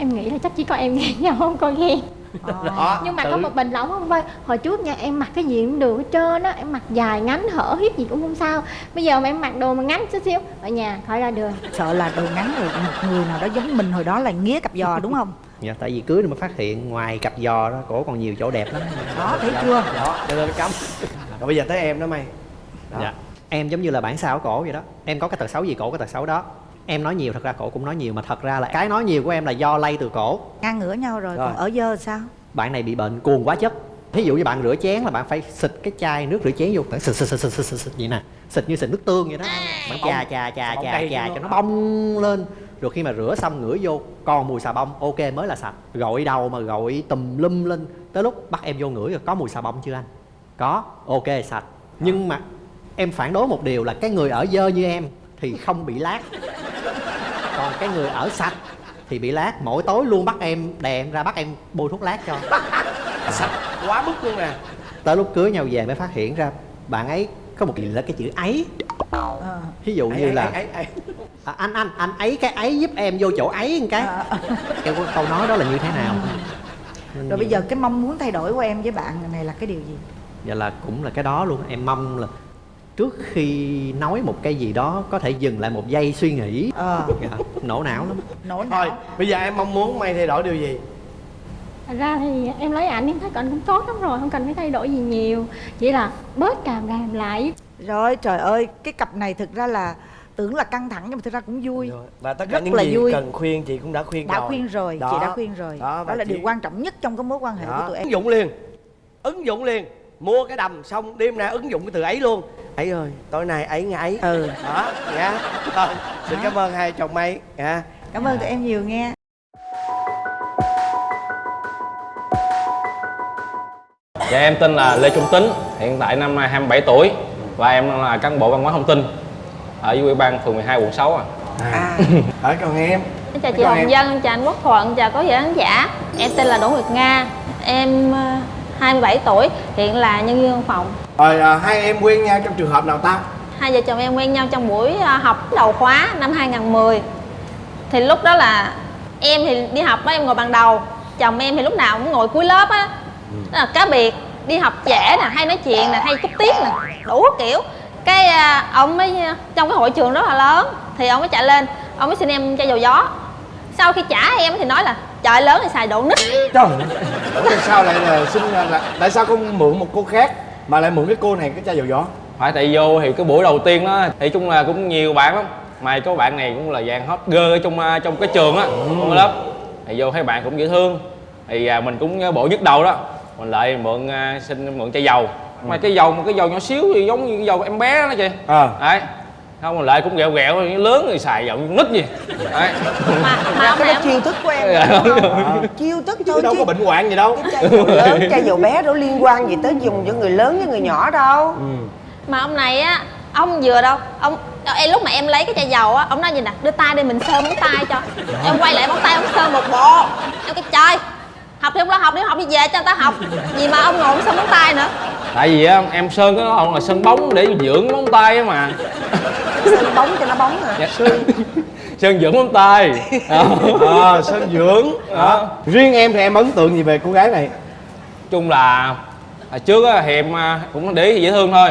em nghĩ là chắc chỉ có em ghen nhau không có ghen đó nhưng mà tự- có một bình là ổng không vơi hồi trước nha em mặc cái gì cũng được hết trơn á. Em mặc dài ngắn hở hiếp gì cũng không sao. Bây giờ mà em mặc đồ mà ngắn chút xíu ở nhà khỏi ra đường. Sợ là đồ ngắn rồi một người nào đó giống mình hồi đó là nghía cặp giò đúng không? Dạ, tại vì cưới rồi mới phát hiện ngoài cặp giò đó cổ còn nhiều chỗ đẹp lắm. Đó thấy chưa? Đó cho nên cấm rồi bây giờ tới em đó mày. Đó. dạ. em giống như là bản sao của cổ vậy đó. Em có cái tật xấu gì cổ có tật xấu đó em nói nhiều thật ra cổ cũng nói nhiều mà thật ra là cái nói nhiều của em là do lây từ cổ. Ngang ngửa nhau rồi, Rồi. còn ở dơ sao? Bạn này bị bệnh cuồng quá chất. Ví dụ như bạn rửa chén là bạn phải xịt cái chai nước rửa chén vô. Bạn xịt xịt xịt xịt xịt, xịt, vậy nè. Xịt như xịt nước tương vậy đó. Bạn chà chà chà bông chà chà cho nó bong lên. Rồi khi mà rửa xong ngửi vô còn mùi xà bông ok mới là sạch. Gội đầu mà gội tùm lum lên. Tới lúc bắt em vô ngửi rồi có mùi xà bông chưa anh? Có. Ok sạch. Nhưng mà em phản đối một điều là cái người ở dơ như em thì không bị lát. Còn cái người ở sạch thì bị lát. Mỗi tối luôn bắt em đè em ra bắt em bôi thuốc lát cho. Sạch quá mức luôn nè. Tới lúc cưới nhau về mới phát hiện ra bạn ấy có một gì là cái chữ ấy. Ờ. ví dụ như Ấy, là ấy, ấy, ấy. à, anh anh anh ấy cái ấy giúp em vô chỗ ấy một cái. Ờ. em có câu nói đó là như thế nào? Nên rồi bây giờ cái mong muốn thay đổi của em với bạn này là cái điều gì? Dạ là cũng là cái đó luôn. Em mong là trước khi nói một cái gì đó có thể dừng lại một giây suy nghĩ. Ờ. Dạ, nổ não lắm. Nổ thôi não. bây giờ em mong muốn mày thay đổi điều gì? Thật ra thì em lấy ảnh em thấy ảnh cũng tốt lắm rồi không cần phải thay đổi gì nhiều. Chỉ là bớt càm ràm lại. Rồi trời ơi cái cặp này thực ra là tưởng là căng thẳng nhưng mà thực ra cũng vui. Rồi. và tất cả Rất những là gì vui. cần khuyên chị cũng đã khuyên đã rồi. khuyên rồi Đó. chị đã khuyên rồi. Đó, đó, là chị- điều quan trọng nhất trong cái mối quan hệ của Đó. tụi em. Ứng dụng liền. Ứng dụng liền. Mua cái đầm xong đêm nay ứng dụng cái từ ấy luôn ấy ơi. Tối nay ấy nghe ấy. Ừ. Đó nha Rồi, xin cảm ơn hai chồng mây nha cảm ơn tụi em nhiều nghe Dạ em tên là Lê Trung Tính, hiện tại năm nay 27 tuổi và em là cán bộ văn hóa thông tin ở dưới ủy ban phường 12 quận 6 à. à. ở còn em? Chào chị? Hồng Dân, chào anh Quốc Thuận, chào quý vị khán giả. Em tên là Đỗ Nguyệt Nga Em ờ, 27 tuổi, hiện là nhân viên văn phòng rồi à, hai em quen nhau trong trường hợp nào ta? Hai vợ chồng em quen nhau trong buổi ờ, học đầu khóa năm 2010 Thì lúc đó là em thì đi học á, em ngồi bàn đầu Chồng em thì lúc nào cũng ngồi cuối lớp á. Đó là cá biệt, đi học trễ nè, hay nói chuyện nè, hay cúp tiết nè Đủ kiểu. Cái ờ, ông mới, trong cái hội trường rất là lớn Thì ông mới chạy lên, ông mới xin em chai dầu gió. Sau khi trả em thì nói là Trời lớn thì xài độ nít. Trời tại sao lại là xin là tại sao không mượn một cô khác mà lại mượn cái cô này cái chai dầu gió. Phải tại vô thì cái buổi đầu tiên đó thì chung là cũng nhiều bạn lắm. Mà có bạn này cũng là dạng hot girl ở trong à, trong cái trường á trong cái lớp. Thì vô thấy bạn cũng dễ thương. Thì à, mình cũng bộ nhức đầu đó. Mình lại mượn à, xin mượn chai dầu. Mà cái dầu một cái dầu nhỏ xíu thì giống như cái dầu em bé đó chị. À. Đấy không lại cũng ghẹo ghẹo lớn thì xài dầu như nít gì đấy. Mà, mà ông cái đó chiêu thức của em Dạ, đúng không? chiêu thức thôi chứ đâu chứ có bệnh hoạn gì đâu. chai dầu lớn chai dầu bé đâu liên quan gì tới dùng cho người lớn với người nhỏ đâu. Mà ông này á ông vừa đâu ông em lúc mà em lấy cái chai dầu á ông nói gì nè đưa tay đi mình sơn móng tay cho. Em quay lại móng tay ông sơn một bộ. Em cái trời học thì không lo học đi học đi về cho người ta học. Gì mà ông ngồi sơn móng tay nữa. Tại vì á em sơn cái đó là sơn bóng để dưỡng móng tay á mà. Sơn bóng cho nó bóng à Dạ. sơn. Dưỡng móng tay. Ờ. à, sơn dưỡng. Đó. riêng em thì em ấn tượng gì về cô gái này? Chung là hồi trước á, thì em à, cũng để ý dễ thương thôi.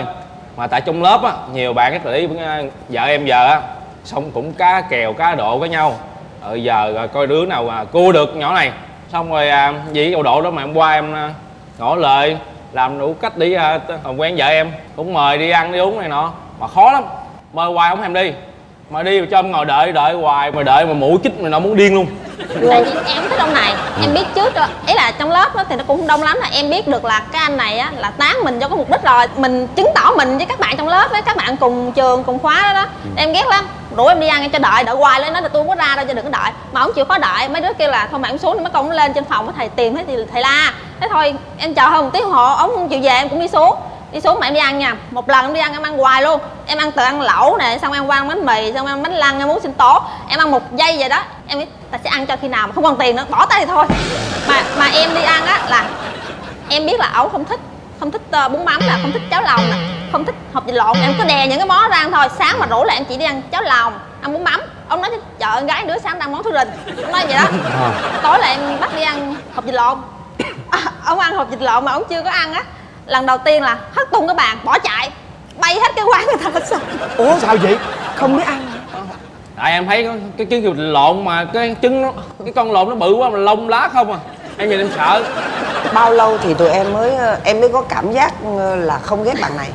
Mà tại trong lớp á nhiều bạn rất để ý với à, vợ em giờ á xong cũng cá kèo cá độ với nhau. Ờ giờ à, coi đứa nào mà cua được nhỏ này xong rồi à, vì cái độ đó mà em qua em à, ngỏ lời làm đủ cách đi à, t- quen vợ em cũng mời đi ăn đi uống này nọ mà khó lắm. Mời hoài không thèm đi mà đi mà cho em ngồi đợi đợi hoài mà đợi mà mũ chích mà nó muốn điên luôn. Tại vì em thích ông này em biết trước rồi. Ý là trong lớp đó thì nó cũng không đông lắm là em biết được là cái anh này á là tán mình cho có mục đích rồi mình chứng tỏ mình với các bạn trong lớp với các bạn cùng trường cùng khóa đó đó. Em ghét lắm rủ em đi ăn em cho đợi đợi hoài lên nói là tôi không có ra đâu cho đừng có đợi. Mà ông chịu khó đợi, mấy đứa kêu là thôi mà em xuống, mấy con nó lên trên phòng với thầy tìm thấy thì thầy la. Thế thôi, em chờ hơn một tiếng hộ, ông không chịu về em cũng đi xuống. Đi xuống mà em đi ăn nha. Một lần em đi ăn em ăn hoài luôn. Em ăn từ ăn lẩu nè, xong em qua ăn bánh mì, xong em ăn bánh lăng, em muốn sinh tố. Em ăn một giây vậy đó, em ta sẽ ăn cho khi nào mà không còn tiền nữa. Bỏ tay thì thôi. Mà mà em đi ăn á là em biết là ổng không thích không thích ờ, bún mắm nè không thích cháo lòng. Nè không thích hộp vịt lộn em cứ đè những cái món ra ăn thôi. Sáng mà rủ lại em chỉ đi ăn cháo lòng ăn bún mắm. Ông nói chợ con gái đứa sáng ăn món thứ rình. Ông nói vậy đó. Tối là em bắt đi ăn hộp vịt lộn. À, ông ăn hộp vịt lộn mà ông chưa có ăn á lần đầu tiên là hất tung cái bàn bỏ chạy. Bay hết cái quán người ta hết sao ủa sao vậy? Không biết ăn tại em thấy có cái trứng vịt lộn mà cái trứng nó cái con lộn nó bự quá mà lông lá không à em nhìn em sợ. Bao lâu thì tụi em mới ờ, em mới có cảm giác ờ, là không ghét bạn này?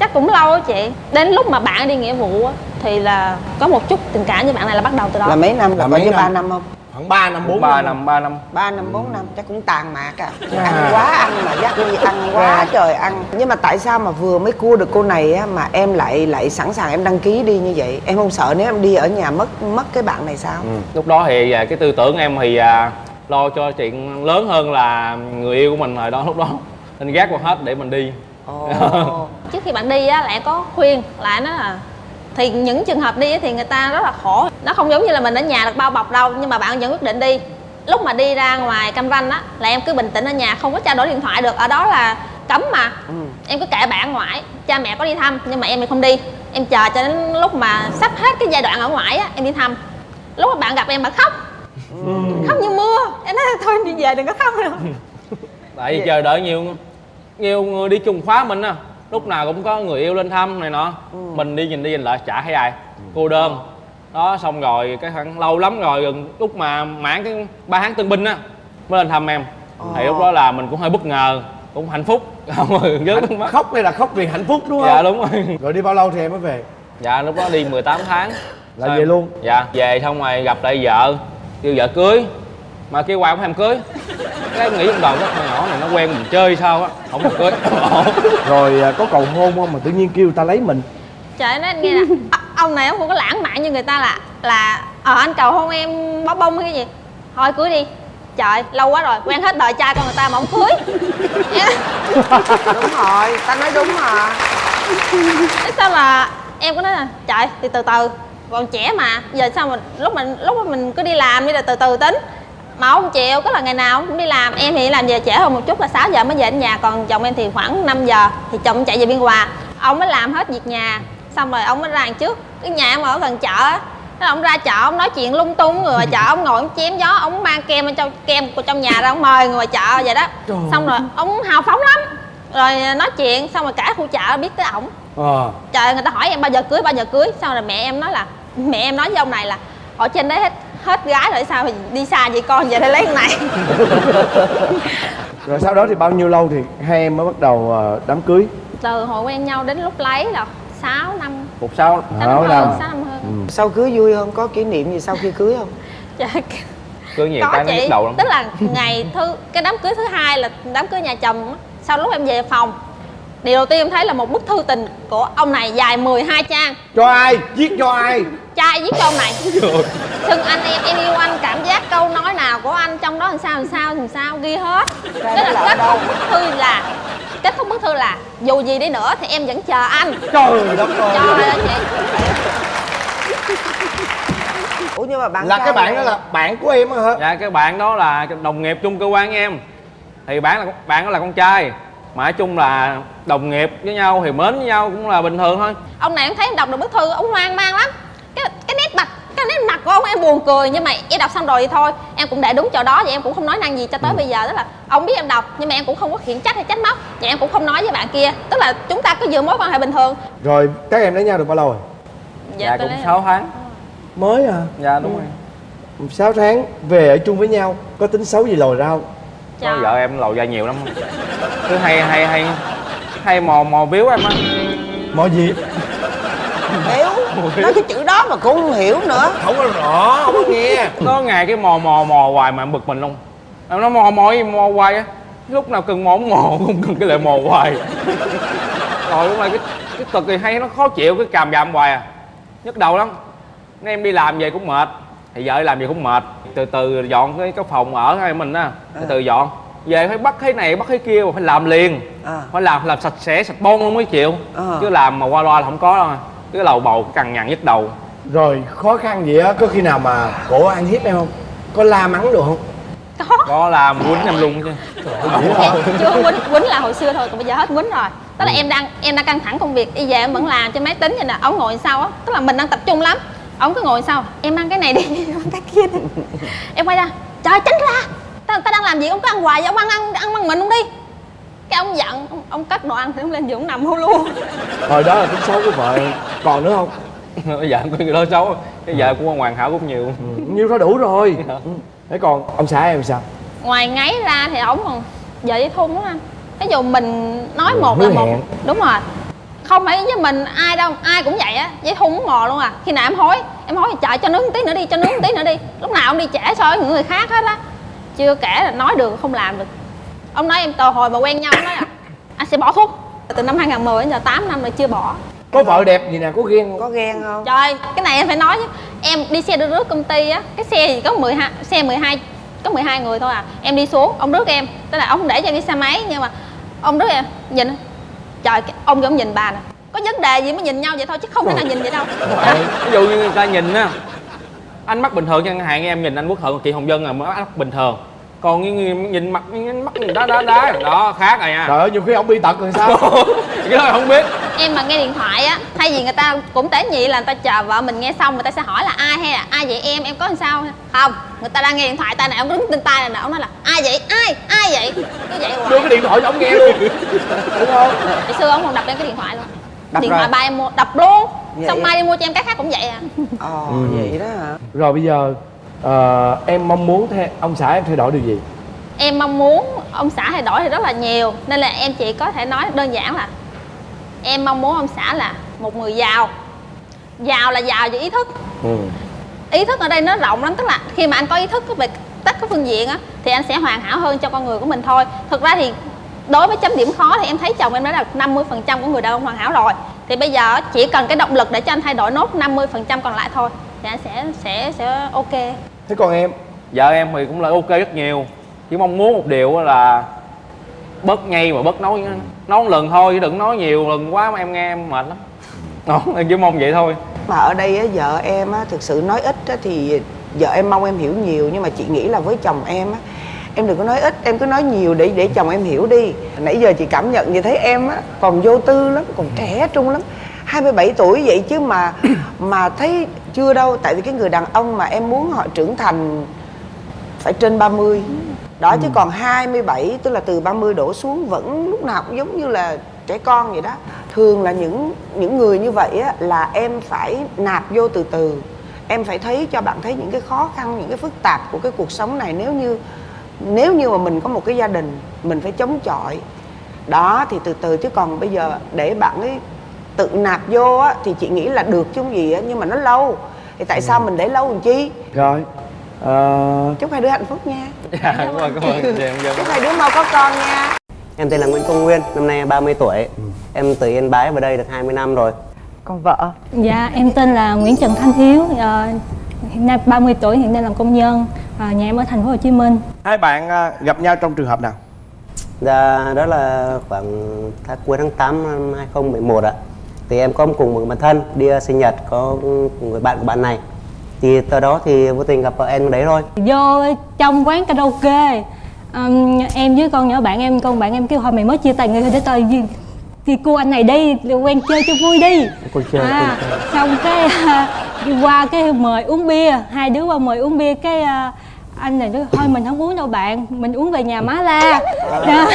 Chắc cũng lâu á chị. Đến lúc mà bạn đi nghĩa vụ á thì là có một chút tình cảm với bạn này là bắt đầu từ đó. Là mấy năm là mấy ba năm? không? Khoảng 3 năm 4 ba năm. ba năm. Ba năm bốn năm chắc cũng tàn mạc à. À. ăn quá ăn mà dắt đi ăn quá trời ăn. Nhưng mà tại sao mà vừa mới cua được cô này á mà em lại lại sẵn sàng em đăng ký đi như vậy? Em không sợ nếu em đi ở nhà mất mất cái bạn này sao? Lúc đó thì à, cái tư tưởng em thì à, lo cho chuyện lớn hơn là người yêu của mình rồi đó lúc đó. Nên gác qua hết để mình đi. Ồ. Trước khi bạn đi á là em có khuyên lại nó là thì những trường hợp đi á thì người ta rất là khổ. Nó không giống như là mình ở nhà được bao bọc đâu nhưng mà bạn vẫn quyết định đi. Lúc mà đi ra ngoài cam ranh á là em cứ bình tĩnh ở nhà không có trao đổi điện thoại được. Ở đó là cấm mà. Em cứ kệ bạn ngoại cha mẹ có đi thăm nhưng mà em thì không đi. Em chờ cho đến lúc mà sắp hết cái giai đoạn ở ngoại á em đi thăm. Lúc mà bạn gặp em bạn khóc khóc như mưa. Em nói thôi em đi về đừng có khóc nữa. Tại vì chờ đợi nhiều nhiều người đi chung khóa mình á lúc nào cũng có người yêu lên thăm này nọ. Mình đi nhìn đi nhìn lại chả thấy ai. Cô đơn. Đó xong rồi cái khoảng lâu lắm rồi gần lúc mà mãn cái ba tháng tân binh á mới lên thăm em. Thì lúc đó là mình cũng hơi bất ngờ cũng hạnh phúc. Không rồi mắt. khóc đây là khóc vì hạnh phúc đúng không? dạ đúng rồi. Rồi đi bao lâu thì em mới về? Dạ lúc đó đi 18 tháng. Là Sao về em- luôn? dạ về xong rồi gặp lại vợ kêu vợ cưới. Mà kêu hoài không thèm cưới. Cái em nghĩ trong đầu cái con nhỏ này nó quen mình chơi sao á không thèm cưới. Rồi à, có cầu hôn không mà tự nhiên kêu ta lấy mình? Trời nói anh nghe nè. "Ờ, ông này ông không có lãng mạn như người ta là là ờ anh cầu hôn em bó bông hay cái gì? Thôi cưới đi. Trời lâu quá rồi quen hết đời trai con người ta mà không cưới. Đúng rồi ta nói đúng mà. Thế sao là em có nói là trời thì từ từ còn trẻ mà giờ sao mình lúc mình lúc mà mình cứ đi làm đi là từ từ tính. Mà ông chịu cứ là ngày nào cũng đi làm. Em thì làm về trễ hơn một chút là 6 giờ mới về đến nhà còn chồng em thì khoảng 5 giờ thì chồng chạy về biên hòa. Ông mới làm hết việc nhà xong rồi ông mới ra đằng trước. Cái nhà em ở gần chợ á Thế ông ra chợ ông nói chuyện lung tung người ngoài chợ ông ngồi ông chém gió ông mang kem ở trong kem của trong nhà ra ông mời người ngoài chợ vậy đó. Xong rồi ông hào phóng lắm. Rồi nói chuyện xong rồi cả khu chợ biết tới ổng. Ờ. Trời người ta hỏi em bao giờ cưới bao giờ cưới. Xong rồi mẹ em nói là mẹ em nói với ông này là ở trên đấy hết hết gái rồi sao thì đi xa vậy con? Về đây lấy con này. Rồi sau đó thì bao nhiêu lâu thì hai em mới bắt đầu ờ, đám cưới? Từ hồi quen nhau đến lúc lấy là 6 năm. Một sáu. Sáu năm hơn sáu năm hơn. Sau cưới vui không? Có kỷ niệm gì sau khi cưới không? Trời, cưới nhiều có cái nó đầu lắm. Tức là ngày thứ cái đám cưới thứ hai là đám cưới nhà chồng á. sau lúc em về phòng điều đầu tiên em thấy là một bức thư tình của ông này dài 12 trang. Cho ai? Viết cho ai? Trai viết cho ông này. Xưng anh em em yêu anh cảm giác câu nói nào của anh trong đó làm sao làm sao làm sao ghi hết. Cái đó là kết thúc bức thư là kết thúc bức thư là dù gì đi nữa thì em vẫn chờ anh. Trời đất ơi. Trời ơi chị. Ủa nhưng mà bạn là cái bạn đó là bạn của em á hả? Dạ cái bạn đó là đồng nghiệp chung cơ quan với em. Thì bạn là bạn đó là con trai mà nói chung là đồng nghiệp với nhau thì mến với nhau cũng là bình thường thôi. Ông này em thấy em đọc được bức thư ông hoang mang lắm. Cái cái nét mặt cái nét mặt của ông em buồn cười nhưng mà em đọc xong rồi thì thôi. Em cũng để đúng chỗ đó và em cũng không nói năng gì cho tới bây giờ. Tức là ông biết em đọc nhưng mà em cũng không có khiển trách hay trách móc. Và em cũng không nói với bạn kia. Tức là chúng ta cứ giữ mối quan hệ bình thường. Rồi các em lấy nhau được bao lâu rồi? Dạ, tôi cũng lấy- 6 tháng. Mới à dạ đúng rồi. 6 tháng về ở chung với nhau có tính xấu gì lồi ra không Trời. vợ em lầu ra nhiều lắm. Cứ hay hay hay hay mò mò biếu em á. Mọi gì? Hiểu nói cái chữ đó mà cũng không hiểu nữa. Không có rõ không có nghe. Có ngày cái mò mò mò hoài mà em bực mình luôn. Em nói mò mò gì mò hoài á. Lúc nào cần mò cũng mò không cần cái lại mò hoài. Rồi lúc này cái cái cực thì hay nó khó chịu cái càm ràm hoài à. Nhức đầu lắm. Nên em đi làm về cũng mệt thì vợ làm về cũng mệt. Từ từ dọn cái cái phòng ở hai mình á. Từ từ dọn. Về phải bắt cái này bắt cái kia mà phải làm liền. À. phải làm làm sạch sẽ sạch bon luôn mới chịu. Ờ. chứ làm mà qua loa là không có đâu. À. cái lầu bầu cằn nhằn nhức đầu. Rồi khó khăn gì á? Có khi nào mà cổ ăn hiếp em không? Có la mắng được không? Có. Có làm quýnh em luôn chứ. Chưa quýnh quýnh là hồi xưa thôi còn bây giờ hết quýnh rồi. Tức là em đang em đang căng thẳng công việc đi về em vẫn làm trên máy tính vậy nè ông ngồi sau á. Tức là mình đang tập trung lắm ông cứ ngồi sau em ăn cái này đi ăn cái kia đi. Em quay ra trời tránh ra. Ta, ta đang làm gì? Ông cứ ăn hoài vậy ông ăn ăn ăn bằng mình luôn đi. Cái ông giận ông, ông cất đồ ăn thì ông lên giường ông nằm hôn luôn. Rồi đó là tính xấu của vợ còn nữa không? Bây giờ có người đó xấu cái vợ của hoàn hảo cũng nhiều. Ừ, nhiêu thôi đủ rồi. Ừ. thế còn ông xã em sao? Ngoài ngáy ra thì ổng còn vợ với thun không? Anh ví dụ mình nói một hứa là một. hẹn. đúng rồi không phải với mình ai đâu ai cũng vậy á với thun mò luôn à. Khi nào em hối em hối chạy cho nướng một tí nữa đi cho nướng một tí nữa đi. Lúc nào ông đi trễ so với những người khác hết á. Chưa kể là nói được không làm được. Ông nói em từ hồi mà quen nhau ông nói là anh sẽ bỏ thuốc. Từ năm 2010 đến giờ 8 năm rồi chưa bỏ. Có vợ đẹp gì nè có ghen không? Có ghen không? Trời, cái này em phải nói chứ. Em đi xe đưa rước công ty á Cái xe gì có 12, xe 12 Có 12 người thôi à. Em đi xuống, ông rước em. Tức là ông không để cho em đi xe máy Nhưng mà ông rước em, nhìn Trời, ông ông nhìn bà nè. Có vấn đề gì mới nhìn nhau vậy thôi Chứ không thể nào nhìn vậy đâu. ví dụ như người ta nhìn á anh mắt bình thường chẳng hạn em nhìn anh quốc thuận chị hồng vân là mắt bình thường còn như người nhìn mặt nhìn mắt nhìn đá đá đá. Đó khác rồi nha. Trời ơi nhiều khi ông bị tật rồi sao? Cái đó không biết. Em mà nghe điện thoại á Thay vì người ta cũng tế nhị là người ta chờ vợ mình nghe xong Người ta sẽ hỏi là ai hay là ai vậy em, em có làm sao? Không, người ta đang nghe điện thoại tay này Ông đứng trên tay này nè, ông nói là ai vậy, ai, ai vậy? Cứ vậy hoài. Đưa cái điện thoại cho ông nghe luôn. Đúng không? Hồi xưa ông còn đập lên cái điện thoại luôn. Đập Điện rồi. thoại ba em mua, đập luôn. Vậy Xong mai đi mua cho em cái khác cũng vậy à. Ồ Ừ. vậy đó hả? Rồi bây giờ ờ, em mong muốn thay, ông xã em thay đổi điều gì? Em mong muốn ông xã thay đổi thì rất là nhiều nên là em chỉ có thể nói đơn giản là em mong muốn ông xã là một người giàu. Giàu là giàu về ý thức. Ừ. ý thức ở đây nó rộng lắm tức là khi mà anh có ý thức về tất các phương diện á thì anh sẽ hoàn hảo hơn cho con người của mình thôi. Thực ra thì đối với chấm điểm khó thì em thấy chồng em đã là 50% của người đàn ông hoàn hảo rồi. Thì bây giờ chỉ cần cái động lực để cho anh thay đổi nốt 50% còn lại thôi thì anh sẽ sẽ sẽ ok thế còn em? Vợ em thì cũng là ok rất nhiều. Chỉ mong muốn một điều á là bớt nhây mà bớt nói nói một lần thôi chứ đừng nói nhiều lần quá mà em nghe em mệt lắm. Đó em chỉ mong vậy thôi. Mà ở đây á, vợ em á, thực sự nói ít á, thì vợ em mong em hiểu nhiều nhưng mà chị nghĩ là với chồng em á em đừng có nói ít em cứ nói nhiều để để chồng em hiểu đi. Nãy giờ chị cảm nhận như thấy em á còn vô tư lắm còn trẻ trung lắm. 27 tuổi vậy chứ mà mà thấy chưa đâu tại vì cái người đàn ông mà em muốn họ trưởng thành phải trên 30 đó chứ còn 27 tức là từ 30 đổ xuống vẫn lúc nào cũng giống như là trẻ con vậy đó. Thường là những những người như vậy á là em phải nạp vô từ từ. Em phải thấy cho bạn thấy những cái khó khăn những cái phức tạp của cái cuộc sống này. Nếu như nếu như mà mình có một cái gia đình mình phải chống chọi. Đó thì từ từ chứ còn bây giờ để bạn ấy tự nạp vô á thì chị nghĩ là được chứ không gì á nhưng mà nó lâu. Thì tại sao mình để lâu làm chi? Rồi ờ, chúc hai đứa hạnh phúc nha. Dạ cảm ơn cảm ơn. Dạ, em chúc hai đứa mau có con nha. Em tên là Nguyễn Công Nguyên, năm nay 30 tuổi. Em từ Yên Bái vào đây được 20 năm rồi. còn vợ. Dạ, em tên là Nguyễn Trần Thanh Hiếu, ờ, hiện nay 30 tuổi, hiện đang làm công nhân, à, nhà em ở thành phố Hồ Chí Minh. hai bạn à, gặp nhau trong trường hợp nào? Dạ, đó là khoảng tháng cuối tháng 8 năm 2011 ạ. Thì em có cùng một bạn thân đi ờ, sinh nhật có người bạn của bạn này. Thì từ đó thì vô tình gặp vợ em đấy thôi. Vô trong quán karaoke, ừm, em với con nhỏ bạn em, con bạn em kêu hồi mày mới chia tay người để đi, đi cô anh này đi, quen chơi cho vui đi. Cô chơi, à, cô chơi. xong cái đi qua cái mời uống bia, hai đứa qua mời uống bia cái à, anh này nói thôi mình không uống đâu bạn, mình uống về nhà má la.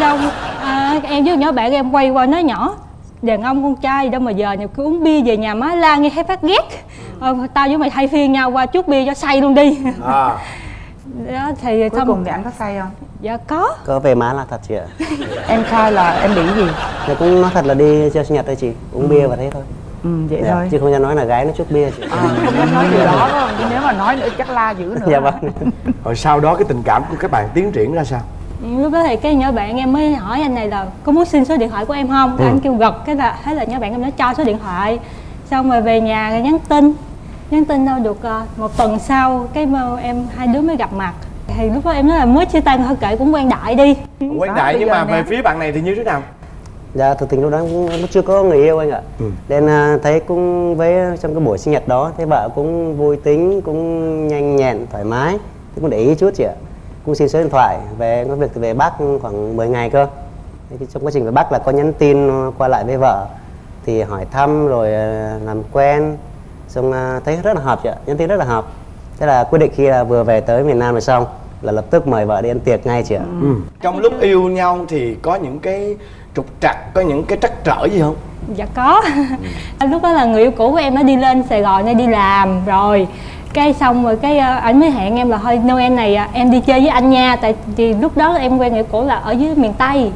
Xong à, em với nhỏ bạn em quay qua nói nhỏ đàn ông con trai gì đâu mà giờ nhiều cứ uống bia về nhà má la nghe thấy phát ghét. Ờ, tao với mày thay phiên nhau qua chút bia cho say luôn đi. À. Đó thì cuối cùng thì anh có say không? Dạ có. Có về má là thật chị ạ. em khai là em bị gì? Thì cũng nói thật là đi chơi sinh nhật thôi chị, uống bia và thế thôi. ừ vậy Dạ, thôi. Chứ không dám nói là gái nó chút bia chị. à, không dám nói điều đó đâu chứ nếu mà nói nữa chắc la dữ nữa. Dạ vâng. rồi sau đó cái tình cảm của các bạn tiến triển ra sao lúc đó thì cái nhỏ bạn em mới hỏi anh này là có muốn xin số điện thoại của em không cái anh kêu gật cái là thế là nhỏ bạn em nó cho số điện thoại xong rồi về nhà rồi nhắn tin nhắn tin đâu được ờ, một tuần sau cái mà em hai đứa mới gặp mặt thì lúc đó em nói là mới chia tay thôi kệ cũng quen đại đi quen đại nhưng mà về phía bạn này thì như thế nào Dạ, thực tình lúc đó cũng cũng chưa có người yêu anh ạ. Ừ. Nên à, thấy cũng với trong cái buổi sinh nhật đó, thấy vợ cũng vui tính, cũng nhanh nhẹn, thoải mái. Thì cũng để ý chút chị ạ. Cũng xin số điện thoại, về có việc về Bắc khoảng 10 ngày cơ. Thế thì trong quá trình về Bắc là có nhắn tin qua lại với vợ. Thì hỏi thăm rồi à, làm quen. Xong à, thấy rất là hợp chị ạ, nhắn tin rất là hợp. Thế là quyết định khi là vừa về tới miền Nam rồi xong là lập tức mời vợ đi ăn tiệc ngay chị ạ. ừ. trong lúc yêu nhau thì có những cái trục trặc có những cái trắc trở gì không dạ có lúc đó là người yêu cũ của em nó đi lên sài gòn để đi làm rồi cái xong rồi cái ờ, ảnh mới hẹn em là thôi noel này à, em đi chơi với anh nha. Tại vì lúc đó em quen người yêu cũ là ở dưới miền tây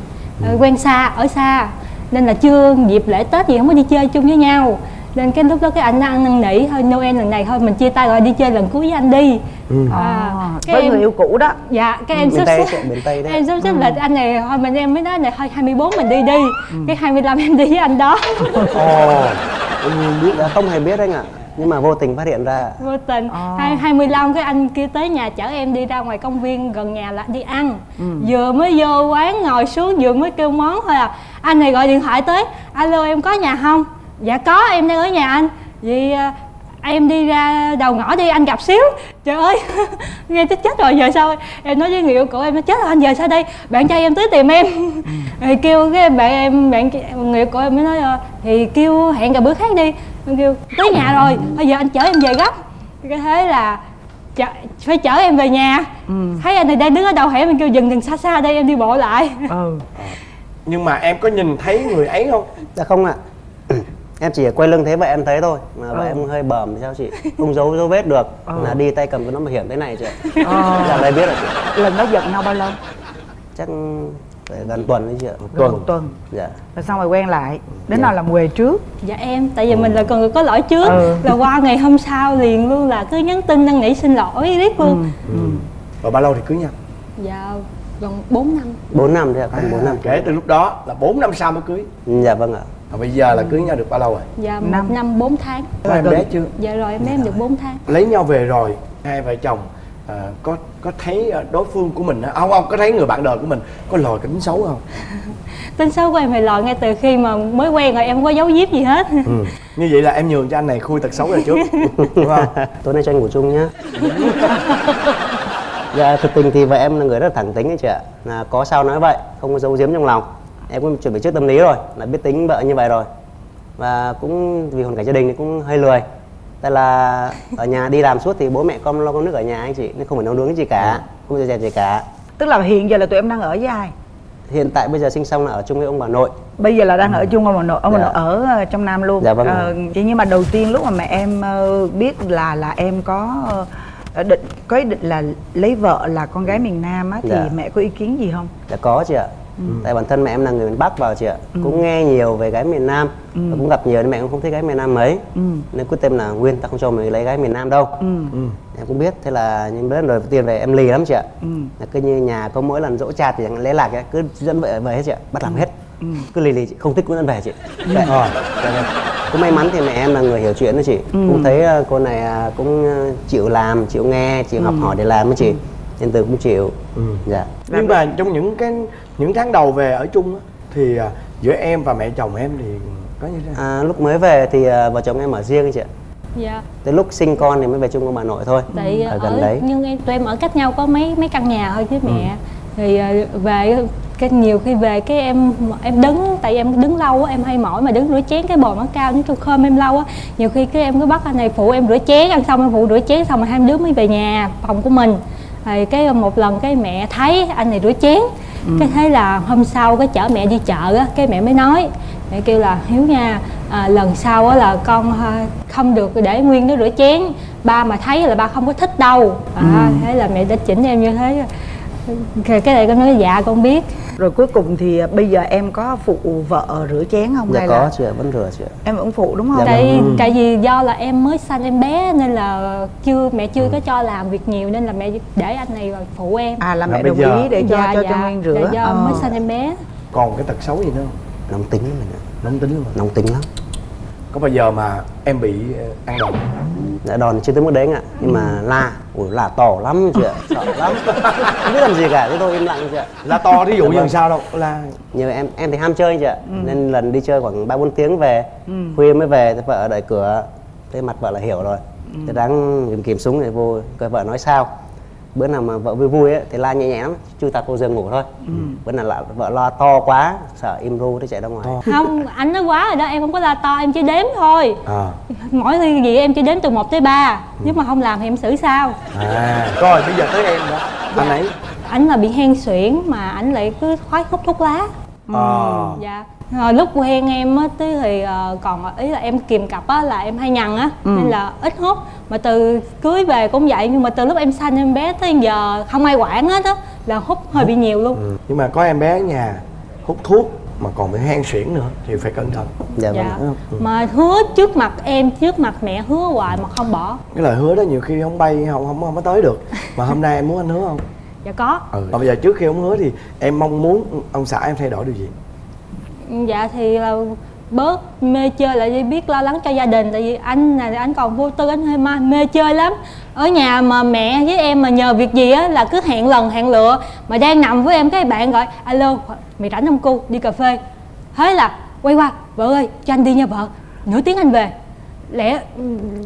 ờ, quen xa ở xa. Nên là chưa dịp lễ tết gì không có đi chơi chung với nhau. Nên cái lúc đó cái anh ăn năn nỉ thôi noel lần này thôi mình chia tay rồi đi chơi lần cuối với anh đi. À, à, cái với em- người yêu cũ đó. Dạ cái em Miền sắp xếp em sắp xếp lịch anh này thôi mình em mới nói này thôi 24 mình đi đi. Cái 25 em đi với anh đó. Ồ Em biết đã không hề biết anh ạ. Nhưng mà vô tình phát hiện ra. Vô tình. Ờ. hai 25 cái anh kia tới nhà chở em đi ra ngoài công viên gần nhà là đi ăn. Ừ. vừa mới vô quán ngồi xuống vừa mới kêu món thôi à. Anh này gọi điện thoại tới. Alo em có nhà không? Dạ có em đang ở nhà anh. Vậy à, em đi ra đầu ngõ đi anh gặp xíu. Trời ơi nghe tới chết rồi giờ sao? Em nói với người yêu cũ em nói chết rồi anh giờ sao đây? Bạn trai em tới tìm em. Rồi kêu cái bạn em bạn người yêu cũ em mới nói ờ, thì kêu hẹn gặp bữa khác đi em kêu tới nhà rồi bây giờ anh chở em về gấp. Cái thế là chở, phải chở em về nhà. Thấy anh này đang đứng ở đầu hẻm mình kêu dừng dừng xa xa đây em đi bộ lại. Ừ. Nhưng mà em có nhìn thấy người ấy không? Dạ không ạ. Em chỉ quay lưng thế vậy em thấy thôi mà vậy em hơi bầm thì sao chị? Không giấu dấu vết được là đi tay cầm cái nón bảo hiểm thế này chị ạ. Ờ. là đây biết rồi chị. Lần đó giận nhau bao lâu? Chắc gần tuần đấy chị ạ Gần một tuần. Dạ. Rồi xong rồi quen lại đến nào làm quề trước. Dạ em tại vì mình là còn người có lỗi trước. Ừ. là qua ngày hôm sau liền luôn là cứ nhắn tin năn nỉ xin lỗi riết luôn Rồi bao lâu thì cưới nhau? dạ gần 4 năm. 4 năm thôi ạ còn 4 năm. Kể từ lúc đó là 4 năm sau mới cưới. Dạ vâng ạ. Và bây giờ là cưới nhau được bao lâu rồi? dạ một Năm. năm 4 tháng. Có em bé chưa? dạ rồi em bé em được 4 tháng. Lấy nhau về rồi Hai vợ chồng à, có có thấy ờ, đối phương của mình á- không không có thấy người bạn đời của mình có lòi cái tính xấu không? Tính xấu của em thì lòi ngay từ khi mà mới quen rồi em không có giấu giếm gì hết. Ừ. như vậy là em nhường cho anh này khui tật xấu rồi trước. Đúng không? Tối nay cho anh ngủ chung nhá. Dạ thực tình thì vợ em là người rất là thẳng tính ấy chị ạ. Là có sao nói vậy không có giấu giếm trong lòng. Em cũng chuẩn bị trước tâm lý rồi là biết tính vợ như vậy rồi. Và cũng vì hoàn cảnh gia đình thì cũng hơi lười tại là ở nhà đi làm suốt thì bố mẹ con lo con nước ở nhà anh chị nên không phải nấu nướng gì cả không phải dẹp gì cả. Tức là hiện giờ là tụi em đang ở với ai? Hiện tại bây giờ sinh xong là ở chung với ông bà nội. Bây giờ là đang ở chung ông bà nội ông bà Dạ. nội ở ờ, trong nam luôn. Dạ vâng. Ờ, chỉ nhưng mà đầu tiên lúc mà mẹ em ờ, biết là là em có ờ, định có ý định là lấy vợ là con gái miền nam á thì Dạ. mẹ có ý kiến gì không? Dạ có chị ạ Tại bản thân mẹ em là người miền Bắc vào chị ạ. Cũng nghe nhiều về gái miền Nam. Và cũng gặp nhiều nên mẹ cũng không thích gái miền Nam mấy. Ừ. Nên quyết tâm là Nguyên ta không cho mày lấy gái miền Nam đâu. Ừ. Em cũng biết Thế là những bữa đầu tiên về em lì lắm chị ạ. Ừ. Là cứ như nhà có mỗi lần dỗ cha thì lấy lạc ấy, cứ dẫn vợ về hết chị ạ. Bắt làm hết. Ừ. cứ lì lì chị không thích cũng dẫn về chị. Vậy. Dạ. Vâng. cũng may mắn thì mẹ em là người hiểu chuyện đó chị. Cũng thấy ờ, cô này à, cũng ờ, chịu làm chịu nghe chịu học hỏi để làm đó chị nên từ cũng chịu. Dạ. Nhưng mà trong những cái những tháng đầu về ở chung á, thì à, giữa em và mẹ chồng em thì có như thế nào? À, lúc mới về thì ờ, vợ chồng em ở riêng chị ạ. Dạ. Tới lúc sinh con thì mới về chung với bà nội thôi. Tại ở ở, gần đấy. nhưng em tụi em ở cách nhau có mấy mấy căn nhà thôi với mẹ. Thì ờ, về cái nhiều khi về cái em em đứng tại em đứng lâu á em hay mỏi mà đứng rửa chén cái bồn nó cao nó trong khơm em lâu á. Nhiều khi cái em cứ bắt anh này phụ em rửa chén ăn xong em phụ rửa chén xong rồi hai đứa mới về nhà phòng của mình thì cái một lần cái mẹ thấy anh này rửa chén cái thế là hôm sau cái chở mẹ đi chợ á cái mẹ mới nói mẹ kêu là hiếu nha à, lần sau á là con à, không được để nguyên nó rửa chén ba mà thấy là ba không có thích đâu. À, thế là mẹ đã chỉnh em như thế. Cái cái này con nói dạ con biết rồi cuối cùng thì ờ, bây giờ em có phụ vợ rửa chén không dạ hay có là chị ạ vẫn rửa chị ạ. em vẫn phụ đúng không? Dạ tại tại vì do là em mới sanh em bé nên là chưa mẹ chưa có cho làm việc nhiều nên là mẹ để anh này vào phụ em. À là Là mẹ đồng giờ- ý để cho dạ, cho dạ, cho nguyên rửa. Dạ, do Ờ. mới sanh em bé. Còn cái tật xấu gì nữa không? Nóng tính lắm mình ạ. Nóng tính luôn nóng tính lắm có bao giờ mà em bị ờ, ăn đòn? Dạ đòn thì chưa tới mức đấy anh ạ. Nhưng mà la, ủi la to lắm chị ạ. Sợ lắm. Không biết làm gì cả, thế thôi im lặng chị ạ. La to thí dụ như làm sao đâu? La. Nhưng mà em em thì ham chơi chị ạ. Nên lần đi chơi khoảng 3 4 tiếng về. Ừ. Khuya mới về, thế vợ ở đợi cửa. Thế mặt vợ là hiểu rồi. Thế đáng kìm kìm súng để vô coi vợ nói sao Bữa nào mà vợ vui vui ấy, thì la nhẹ nhẹ lắm Chui tạt vô giường ngủ thôi. Bữa nào là vợ lo to quá Sợ im ru thế chạy ra ngoài. Không anh nói quá rồi đó em không có la to em chỉ đếm thôi. À. Mỗi khi gì em chỉ đếm từ 1 tới 3 nếu mà không làm thì em xử sao? À. Rồi bây giờ tới em đó anh ấy. Ảnh là bị hen suyễn mà ảnh lại cứ khoái hút thuốc lá. Ờ dạ rồi lúc quen em á tí thì ờ, còn ý là em kìm cặp á là em hay nhằn á. Nên là ít hút. Mà từ cưới về cũng vậy nhưng mà từ lúc em sanh em bé tới giờ không ai quản hết á là hút hơi bị nhiều luôn. Ừ. nhưng mà có em bé ở nhà hút thuốc mà còn bị hen suyễn nữa thì phải cẩn thận. Dạ vâng. Dạ. Mà hứa trước mặt em trước mặt mẹ hứa hoài mà không bỏ. Cái lời hứa đó nhiều khi không bay không không không có tới được. Mà hôm nay em muốn anh hứa không? Dạ có. Ừ. mà bây giờ trước khi ông hứa thì em mong muốn ông xã em thay đổi điều gì dạ thì là bớt mê chơi lại đi biết lo lắng cho gia đình. Tại vì anh này anh còn vô tư anh hơi ma mê chơi lắm. Ở nhà mà mẹ với em mà nhờ việc gì á là cứ hẹn lần hẹn lựa. Mà đang nằm với em cái bạn gọi alo mày rảnh không cô? Đi cà phê. Thế là quay qua vợ ơi cho anh đi nha vợ. Nửa tiếng anh về. Lẽ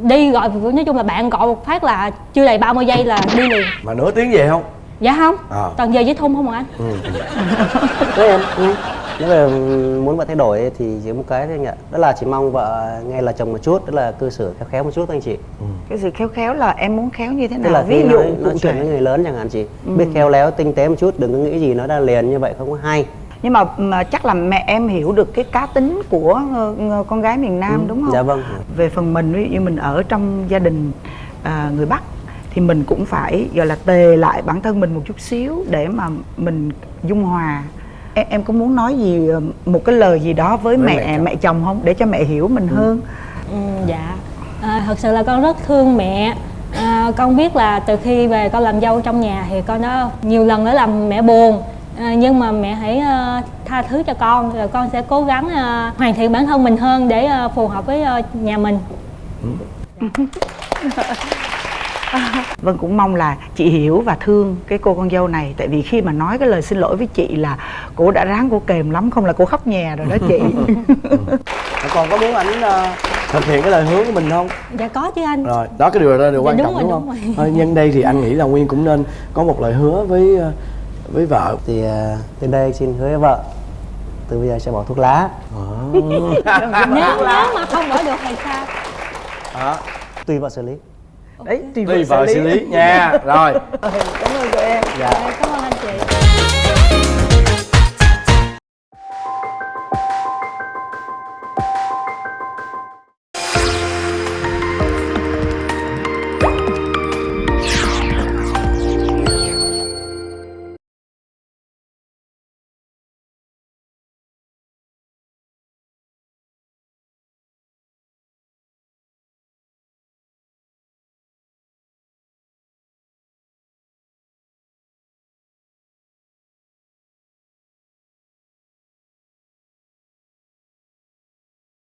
đi gọi nói chung là bạn gọi một phát là chưa đầy 30 giây là đi liền. Mà nửa tiếng về không? Dạ không. À. toàn giờ với thun không à anh? Ừ. Em ừ. Nếu mà muốn vợ thay đổi thì chỉ một cái thôi anh ạ. Đó là chỉ mong vợ nghe lời chồng một chút Đó là cư xử khéo khéo một chút thôi anh chị. Cái sự khéo khéo là em muốn khéo như thế Tức nào? Là ví dụ nói, nói chuyện với người lớn chẳng hạn chị. Biết khéo léo tinh tế một chút Đừng có nghĩ gì nói ra liền như vậy không có hay. Nhưng mà, mà chắc là mẹ em hiểu được cái cá tính của ờ, con gái miền Nam Ừ, đúng không? dạ vâng. Về phần mình ví dụ như mình ở trong gia đình à, người Bắc thì mình cũng phải gọi là tề lại bản thân mình một chút xíu để mà mình dung hòa. Em, em có muốn nói gì ờ, một cái lời gì đó với, Với mẹ mẹ mẹ chồng. chồng. không để cho mẹ hiểu mình hơn? Ừ, dạ à, thật sự là con rất thương mẹ à, con biết là từ khi về con làm dâu trong nhà thì con đã nhiều lần đã làm mẹ buồn à, nhưng mà mẹ hãy ờ, tha thứ cho con rồi con sẽ cố gắng ờ, hoàn thiện bản thân mình hơn để ờ, phù hợp với ờ, nhà mình Vân cũng mong là chị hiểu và thương cái cô con dâu này. Tại vì khi mà nói cái lời xin lỗi với chị là Cô đã ráng cô kềm lắm Không là cô khóc nhà rồi đó chị. Còn có muốn ảnh ờ, thực hiện cái lời hứa của mình không? Dạ có chứ anh. Rồi đó cái điều đó là điều Dạ, quan đúng trọng rồi, đúng đúng không? rồi. nhân đây thì anh nghĩ là nguyên cũng nên có một lời hứa với ờ, với vợ. Thì à, từ đây xin hứa với vợ từ bây giờ sẽ bỏ thuốc lá. nếu nếu mà không bỏ được thì sao? Đó Tùy vợ xử lý. Đấy, tùy tùy vợ xử lý. nha. Rồi. Cảm ơn tụi em. Dạ. Cảm ơn